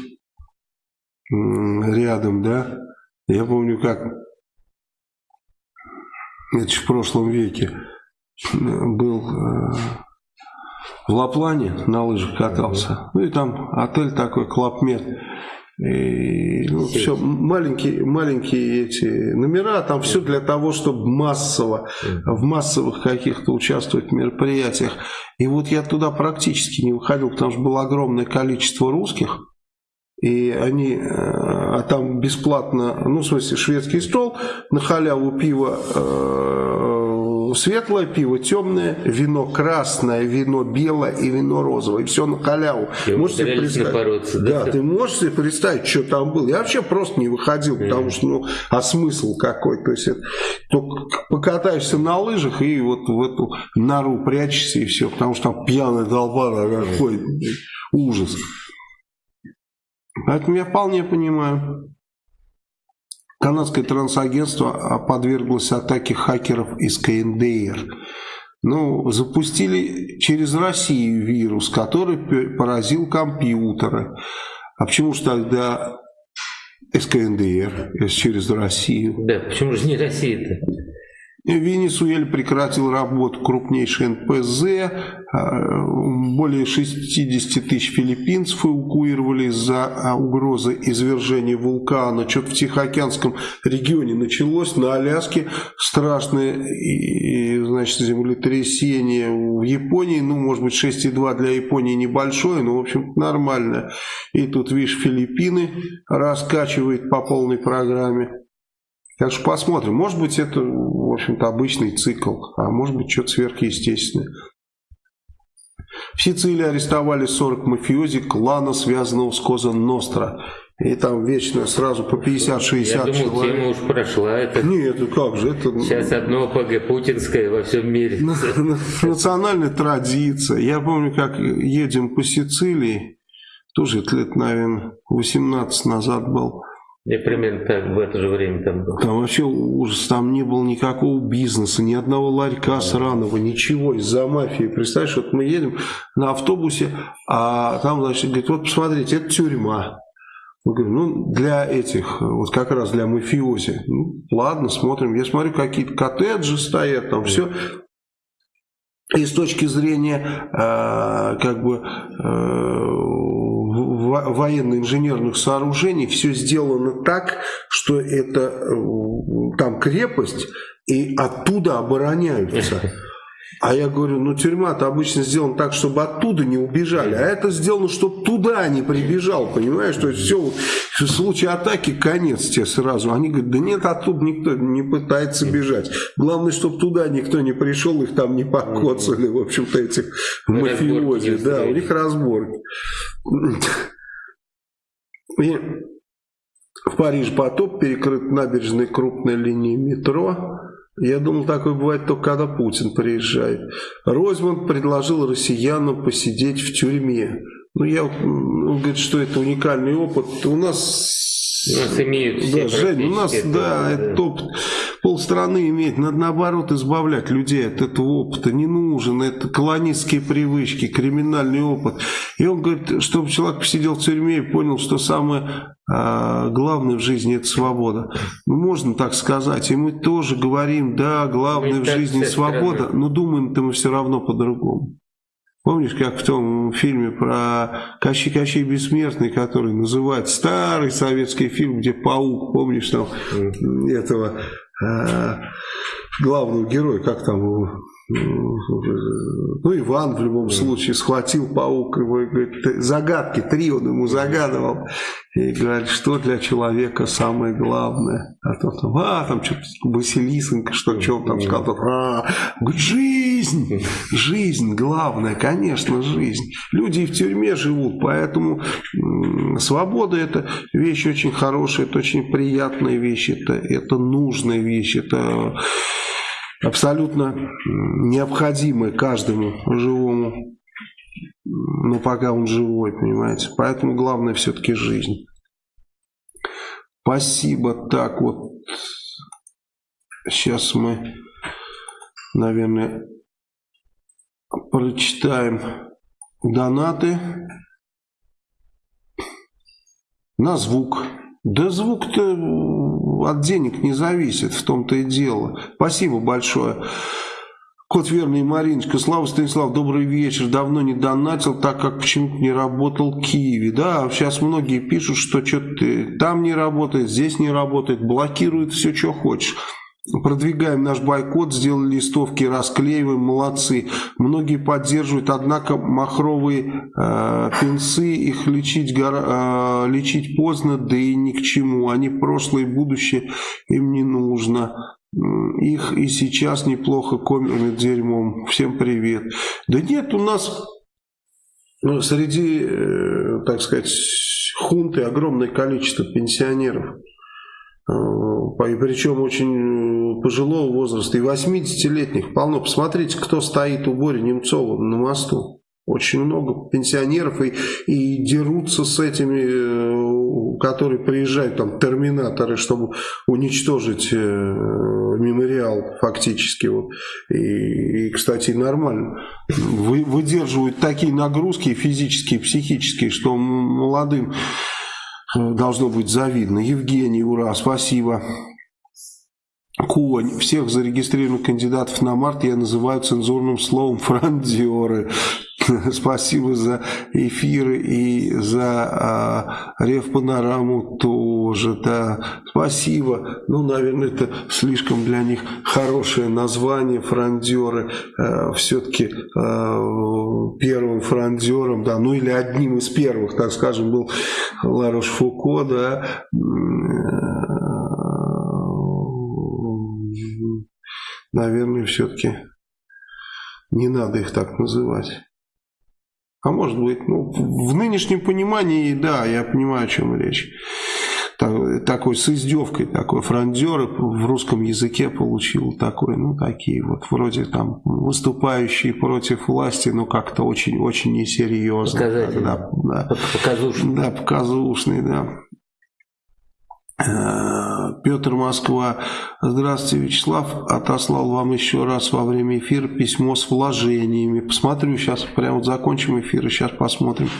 рядом, да. Я помню, как это в прошлом веке был э, в Лаплане, на лыжах катался. Ну и там отель такой, Клабмед. И, ну, все, маленькие, маленькие эти номера, там все для того, чтобы массово, в массовых каких-то участвовать в мероприятиях. И вот я туда практически не выходил, потому что было огромное количество русских. И они, э, а там бесплатно, ну, в смысле, шведский стол, на халяву пиво э, светлое пиво, темное вино, красное вино, белое и вино розовое. И все на халяву. И можешь себе представить? Да, да, ты можешь себе представить, что там было. Я вообще просто не выходил, mm. потому что, ну, а смысл какой? То есть, это, только покатаешься на лыжах и вот в эту нору прячешься и все, потому что там пьяная долба ходит. Ужас. Поэтому я вполне понимаю. Канадское трансагентство подверглось атаке хакеров из КНДР. Ну, запустили через Россию вирус, который поразил компьютеры. А почему же тогда СКНДР через Россию? Да, почему же не Россия-то? Венесуэле прекратил работу крупнейший НПЗ, а, более 60 тысяч филиппинцев эвакуировали из-за а, угрозы извержения вулкана. Что-то в Тихоокеанском регионе началось, на Аляске страшное значит, землетрясение. В Японии, ну, может быть, 6,2 для Японии небольшое, но, в общем нормально. И тут, видишь, Филиппины раскачивает по полной программе. Так что посмотрим. Может быть, это, в общем-то, обычный цикл, а может быть, что-то сверхъестественное. В Сицилии арестовали 40 мафиози клана, связанного с Коза Ностра. И там вечно сразу по 50-60 человек. Я думал, тема уж прошла. Это... Нет, ну как же. Это... Сейчас одно ПГ путинское во всем мире. Национальная традиция. Я помню, как едем по Сицилии, тоже лет, наверное, 18 назад был. Я примерно так в это же время там был. Там вообще ужас, там не было никакого бизнеса, ни одного ларька сраного, ничего из-за мафии. Представляешь, вот мы едем на автобусе, а там, значит, говорит, вот посмотрите, это тюрьма. Мы говорим, ну, для этих, вот как раз для мафиози. Ну, ладно, смотрим. Я смотрю, какие-то коттеджи стоят, там все. И с точки зрения, э, как бы, э, военно-инженерных сооружений все сделано так, что это э, там крепость, и оттуда обороняются. А я говорю, ну тюрьма-то обычно сделана так, чтобы оттуда не убежали, а это сделано, чтобы туда не прибежал, понимаешь? То есть все, в случае атаки конец тебе сразу. Они говорят, да нет, оттуда никто не пытается бежать. Главное, чтобы туда никто не пришел, их там не покоцали, в общем-то, этих мафиози. Да, у них разборки. И в Париже потоп, перекрыт набережной крупной линии метро. Я думал, такое бывает только когда Путин приезжает. Ройзман предложил россиянам посидеть в тюрьме. Ну, я, он говорит, что это уникальный опыт. У нас у нас имеют все да, Жень, у нас, это, да, это опыт полстраны имеет. Надо наоборот избавлять людей от этого опыта. Не нужен. Это колонистские привычки, криминальный опыт. И он говорит, чтобы человек посидел в тюрьме и понял, что самое а, главное в жизни это свобода. Ну, можно так сказать. И мы тоже говорим, да, главное мы в жизни свобода, но думаем-то мы все равно по-другому. Помнишь, как в том фильме про Кощей Кощей Бессмертный, который называют старый советский фильм, где паук, помнишь там этого главного героя, как там его ну, Иван в любом случае схватил паук, его, говорит, загадки, три он ему загадывал, и говорит, что для человека самое главное. А то там, а, там что-то Василисенко, что, что он там сказал, а, жизнь, жизнь главное, конечно, жизнь. Люди и в тюрьме живут, поэтому свобода это вещь очень хорошая, это очень приятная вещь, это, это нужная вещь, это абсолютно необходимое каждому живому, но пока он живой, понимаете. Поэтому главное все-таки жизнь. Спасибо. Так вот, сейчас мы, наверное, прочитаем донаты на звук. Да звук-то от денег не зависит, в том-то и дело. Спасибо большое. Кот Верный Мариночка, Слава Станислав, добрый вечер. Давно не донатил, так как почему-то не работал Киеве. Да, сейчас многие пишут, что что-то там не работает, здесь не работает, блокирует все, что хочешь. Продвигаем наш бойкот, сделали листовки, расклеиваем, молодцы. Многие поддерживают, однако махровые э, пенсы, их лечить, гора, э, лечить поздно, да и ни к чему. Они прошлое и будущее, им не нужно. Их и сейчас неплохо кормят дерьмом. Всем привет. Да нет, у нас ну, среди, э, так сказать, хунты огромное количество пенсионеров. Э, причем очень пожилого возраста, и 80-летних полно. Посмотрите, кто стоит у Бори Немцова на мосту. Очень много пенсионеров и, и дерутся с этими, э, которые приезжают, там, терминаторы, чтобы уничтожить э, мемориал фактически. Вот. И, и, кстати, нормально. Вы, выдерживают такие нагрузки физические, психические, что молодым должно быть завидно. Евгений, ура, спасибо. Конь. Всех зарегистрированных кандидатов на март я называю цензурным словом франдеры. Спасибо за эфиры и за а, Рев-панораму тоже, да. Спасибо. Ну, наверное, это слишком для них хорошее название, франдеры. А, Все-таки а, первым франдером, да, ну или одним из первых, так скажем, был Ларош Фуко, да. Наверное, все-таки не надо их так называть. А может быть, ну, в нынешнем понимании, да, я понимаю, о чем речь. такой с издевкой, такой франдер в русском языке получил такой, ну, такие вот, вроде там, выступающие против власти, но как-то очень-очень несерьезно. Показатель. Да, да. Показушный. Да, показушный, да. Э, Петр Москва. Здравствуйте, Вячеслав. Отослал вам еще раз во время эфира письмо с вложениями. Посмотрю сейчас, прямо вот закончим эфир и сейчас посмотрим.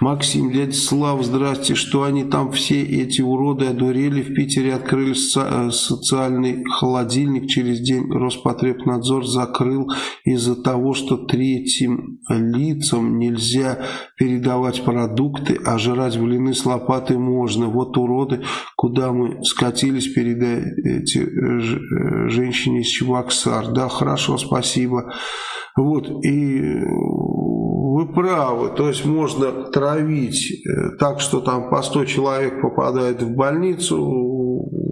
Максим, дядя Слав, здрасте, что они там все эти уроды одурели. В Питере открыли э, социальный холодильник. Через день Роспотребнадзор закрыл из-за того, что третьим лицам нельзя передавать продукты, а жрать блины с лопатой можно. Вот уроды, куда мы скатились передать э, женщине из Чебоксар. Да, хорошо, спасибо. Вот, и вы правы, то есть можно травить э, так, что там по 100 человек попадает в больницу,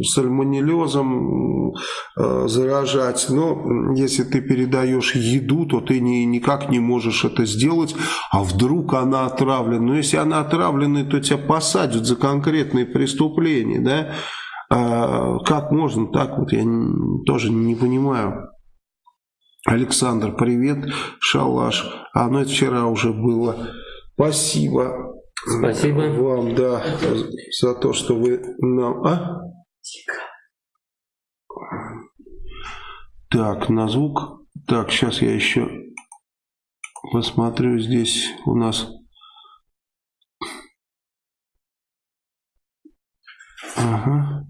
сальмонеллезом э, заражать, но если ты передаешь еду, то ты не, никак не можешь это сделать, а вдруг она отравлена. Но если она отравлена, то тебя посадят за конкретные преступления, да? А как можно так вот, я тоже не понимаю. Александр, привет, шалаш. А, ну это вчера уже было. Спасибо. Спасибо. Вам, да, за то, что вы нам... А? Так, на звук. Так, сейчас я еще посмотрю здесь у нас... Ага.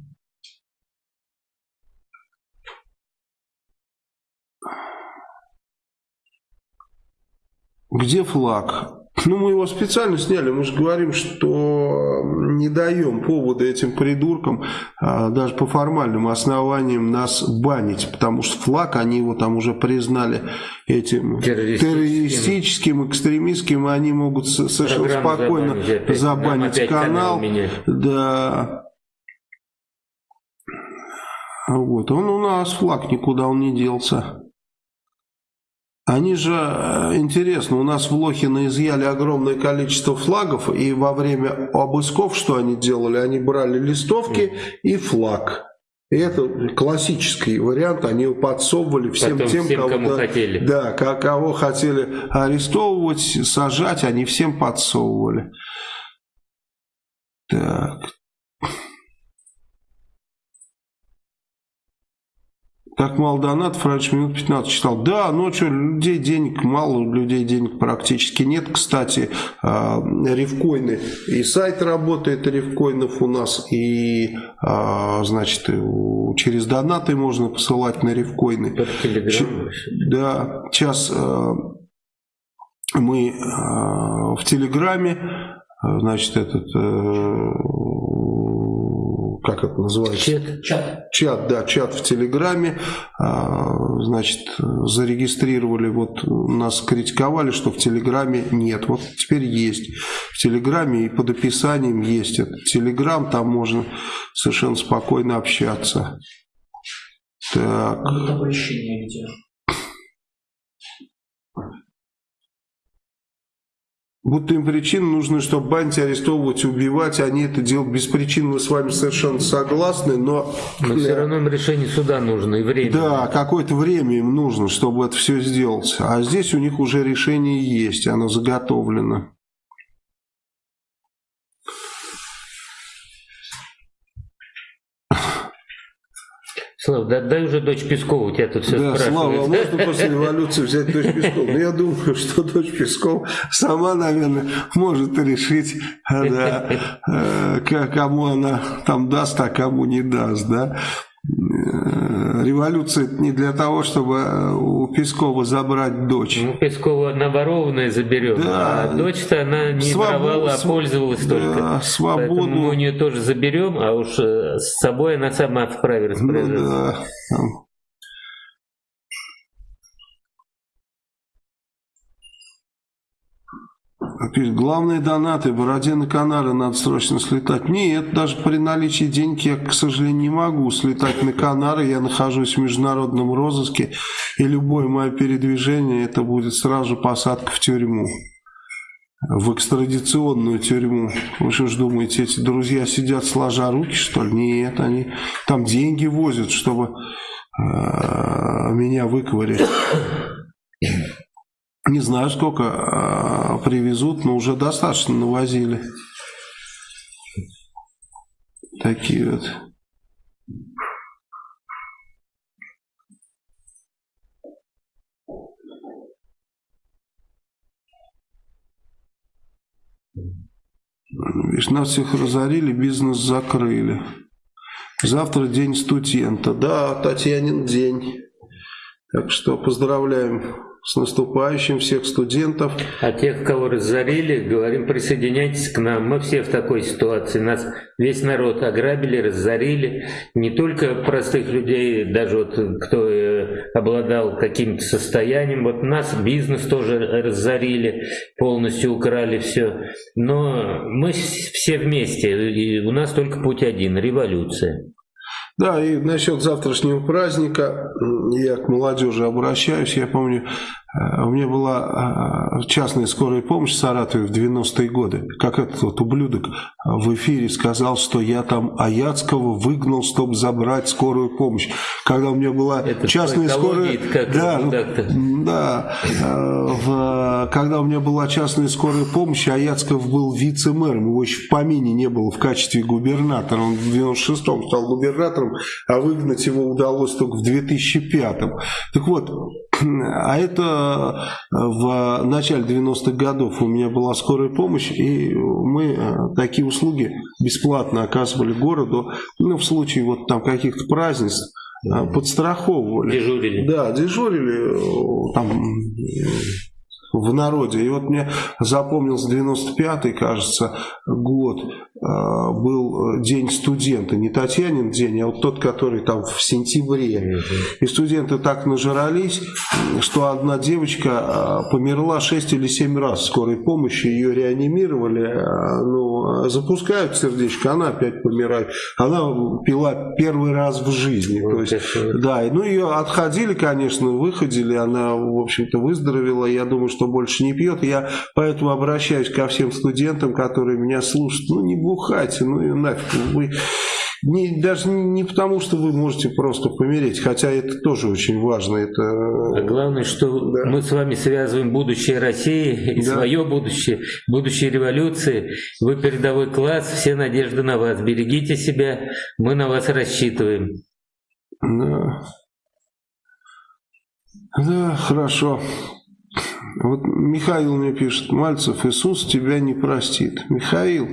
Где флаг? Ну, мы его специально сняли. Мы же говорим, что не даем повода этим придуркам а, даже по формальным основаниям нас банить, потому что флаг, они его там уже признали этим террористическим, террористическим экстремистским, они могут совершенно спокойно забанить, забанить канал да. Вот, он у нас флаг никуда он не делся. Они же, э, интересно, у нас в Лохино изъяли огромное количество флагов, и во время обысков что они делали? Они брали листовки и флаг. И это классический вариант, они его подсовывали всем Потом тем, всем, кого, кому да, хотели. Да, кого хотели арестовывать, сажать, они всем подсовывали. Так, Так мало донатов, раньше минут 15 читал. Да, ну что, людей денег мало, людей денег практически нет. Кстати, а, ревкоины и сайт работает ревкоинов у нас, и, а, значит, через донаты можно посылать на ревкоины. Да, сейчас а, мы в Телеграме, значит, этот э, как это называется? Чат. Чат, чат да, чат в Телеграме. А, значит, зарегистрировали, вот нас критиковали, что в Телеграме нет. Вот теперь есть. В Телеграме и под описанием есть этот Телеграм, там можно совершенно спокойно общаться. Так. Оповещение где? Будто им причины нужны, чтобы банить, арестовывать, убивать. Они это делают без причин. Мы с вами совершенно согласны, но... Но все равно им решение суда нужно и время. Да, какое-то время им нужно, чтобы это все сделать. А здесь у них уже решение есть, оно заготовлено. Слава, да, дай уже дочь Пескова, у тебя тут все да, спрашивают. Слава, а можно после революции взять дочь Пескова? Ну, я думаю, что дочь Пескова сама, наверное, может решить, да, э, кому она там даст, а кому не даст, да. Революция не для того, чтобы у Пескова забрать дочь. Ну, Пескова наворованная заберем, да. а дочь-то она не Свобод... воровала, а пользовалась да, только. Свободу. Поэтому мы у нее тоже заберем, а уж э, с собой она сама вправе распоряжаться. Ну, да. Пишет, главные донаты, Бородин и Канары надо срочно слетать. Нет, даже при наличии денег я, к сожалению, не могу слетать на Канары. Я нахожусь в международном розыске, и любое мое передвижение, это будет сразу посадка в тюрьму. В экстрадиционную тюрьму. Вы что ж думаете, эти друзья сидят сложа руки, что ли? Нет, они там деньги возят, чтобы э, меня выковырять. Не знаю, сколько э, привезут, но уже достаточно навозили. Такие вот. Видишь, нас всех разорили, бизнес закрыли. Завтра день студента. Да, Татьянин день. Так что поздравляем с наступающим всех студентов. А тех, кого разорили, говорим, присоединяйтесь к нам. Мы все в такой ситуации. Нас весь народ ограбили, разорили. Не только простых людей, даже вот кто э, обладал каким-то состоянием. Вот нас бизнес тоже разорили, полностью украли все. Но мы все вместе. И у нас только путь один – революция. Да, и насчет завтрашнего праздника я к молодежи обращаюсь. Я помню, Э, у меня была э, частная скорая помощь в Саратове в 90-е годы. Как этот вот ублюдок в эфире сказал, что я там Аяцкого выгнал, чтобы забрать скорую помощь. Когда у меня была Это частная скорая... Да, ну, да э, в, когда у меня была частная скорая помощь, Аяцков был вице-мэром. Его еще в помине не было в качестве губернатора. Он в 96-м стал губернатором, а выгнать его удалось только в 2005-м. Так вот, а это э, в начале 90-х годов у меня была скорая помощь, и мы э, такие услуги бесплатно оказывали городу, ну, в случае вот там каких-то празднеств, э, подстраховывали. Дежурили. Да, дежурили там в народе. И вот мне запомнился 95-й, кажется, год, а, был день студента. Не Татьянин день, а вот тот, который там в сентябре. И студенты так нажрались, что одна девочка а, померла 6 или 7 раз в скорой помощи, ее реанимировали, а, ну, запускают сердечко, она опять помирает. Она пила первый раз в жизни. То есть, да, ну ее отходили, конечно, выходили, она, в общем-то, выздоровела. Я думаю, что больше не пьет. Я поэтому обращаюсь ко всем студентам, которые меня слушают. Ну, не бухайте, ну и нафиг. Вы не, даже не потому, что вы можете просто помереть, хотя это тоже очень важно. Это... А главное, что да. мы с вами связываем будущее России и да. свое будущее, будущее революции. Вы передовой класс, все надежды на вас. Берегите себя, мы на вас рассчитываем. Да, да хорошо. Вот Михаил мне пишет, Мальцев, Иисус тебя не простит. Михаил,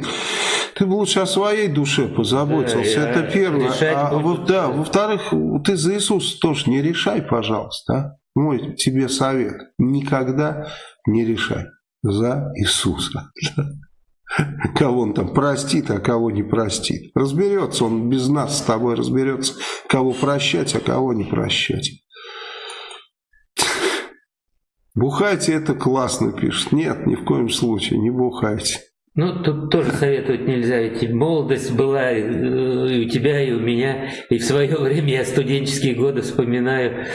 ты бы лучше о своей душе позаботился, да, это первое. А, вот, да, во-вторых, ты за Иисуса тоже не решай, пожалуйста. А? Мой тебе совет, никогда не решай за Иисуса. Кого он там простит, а кого не простит. Разберется он без нас с тобой, разберется, кого прощать, а кого не прощать. Бухайте это классно, пишет. Нет, ни в коем случае, не бухайте. Ну, тут тоже советовать нельзя, ведь молодость была и у тебя, и у меня, и в свое время я студенческие годы вспоминаю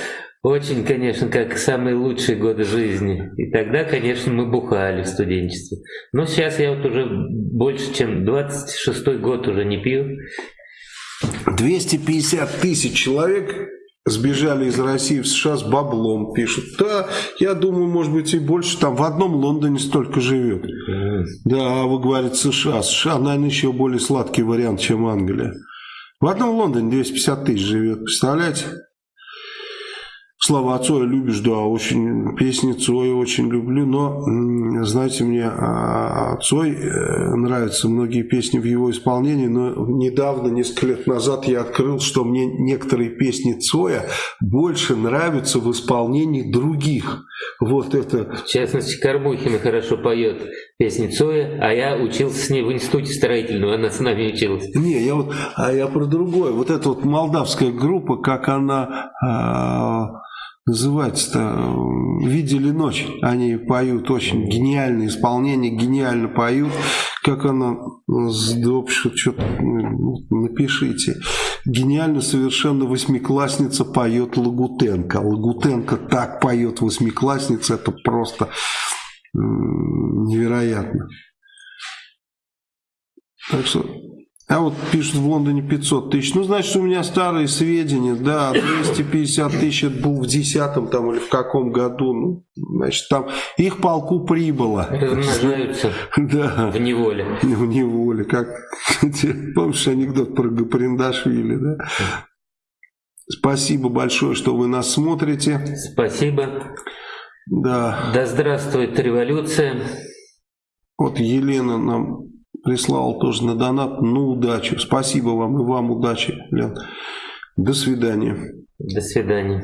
очень, конечно, как самые лучшие годы жизни. И тогда, конечно, мы бухали в студенчестве. Но сейчас я вот уже больше, чем 26 год уже не пью. 250 тысяч человек сбежали из России в США с баблом, пишут. Да, я думаю, может быть и больше. Там в одном Лондоне столько живет. Да, а вы говорите США. США, наверное, еще более сладкий вариант, чем Англия. В одном Лондоне 250 тысяч живет, представляете? Слава Цоя любишь, да, очень песни Цоя очень люблю, но, знаете, мне а, Цой э, нравятся многие песни в его исполнении, но недавно, несколько лет назад я открыл, что мне некоторые песни Цоя больше нравятся в исполнении других. Вот это... В частности, Карбухина хорошо поет песни Цоя, а я учился с ней в институте строительного, она с нами училась. Не, я вот, а я про другое. Вот эта вот молдавская группа, как она а, называется-то, «Видели ночь». Они поют очень гениальное исполнение, гениально поют. Как она, что-то ну, напишите. Гениально совершенно восьмиклассница поет Лагутенко. Лагутенко так поет восьмиклассница, это просто невероятно. Так что а вот пишут в Лондоне 500 тысяч. Ну, значит, у меня старые сведения. Да, 250 тысяч это был в 10 там или в каком году. Ну, значит, там их полку прибыло. Размножаются да. в неволе. В неволе. Как, помнишь анекдот про Гаприндашвили, да? Спасибо большое, что вы нас смотрите. Спасибо. Да. Да здравствует революция. Вот Елена нам прислал тоже на донат. Ну, удачи. Спасибо вам и вам удачи, Лен. До свидания. До свидания.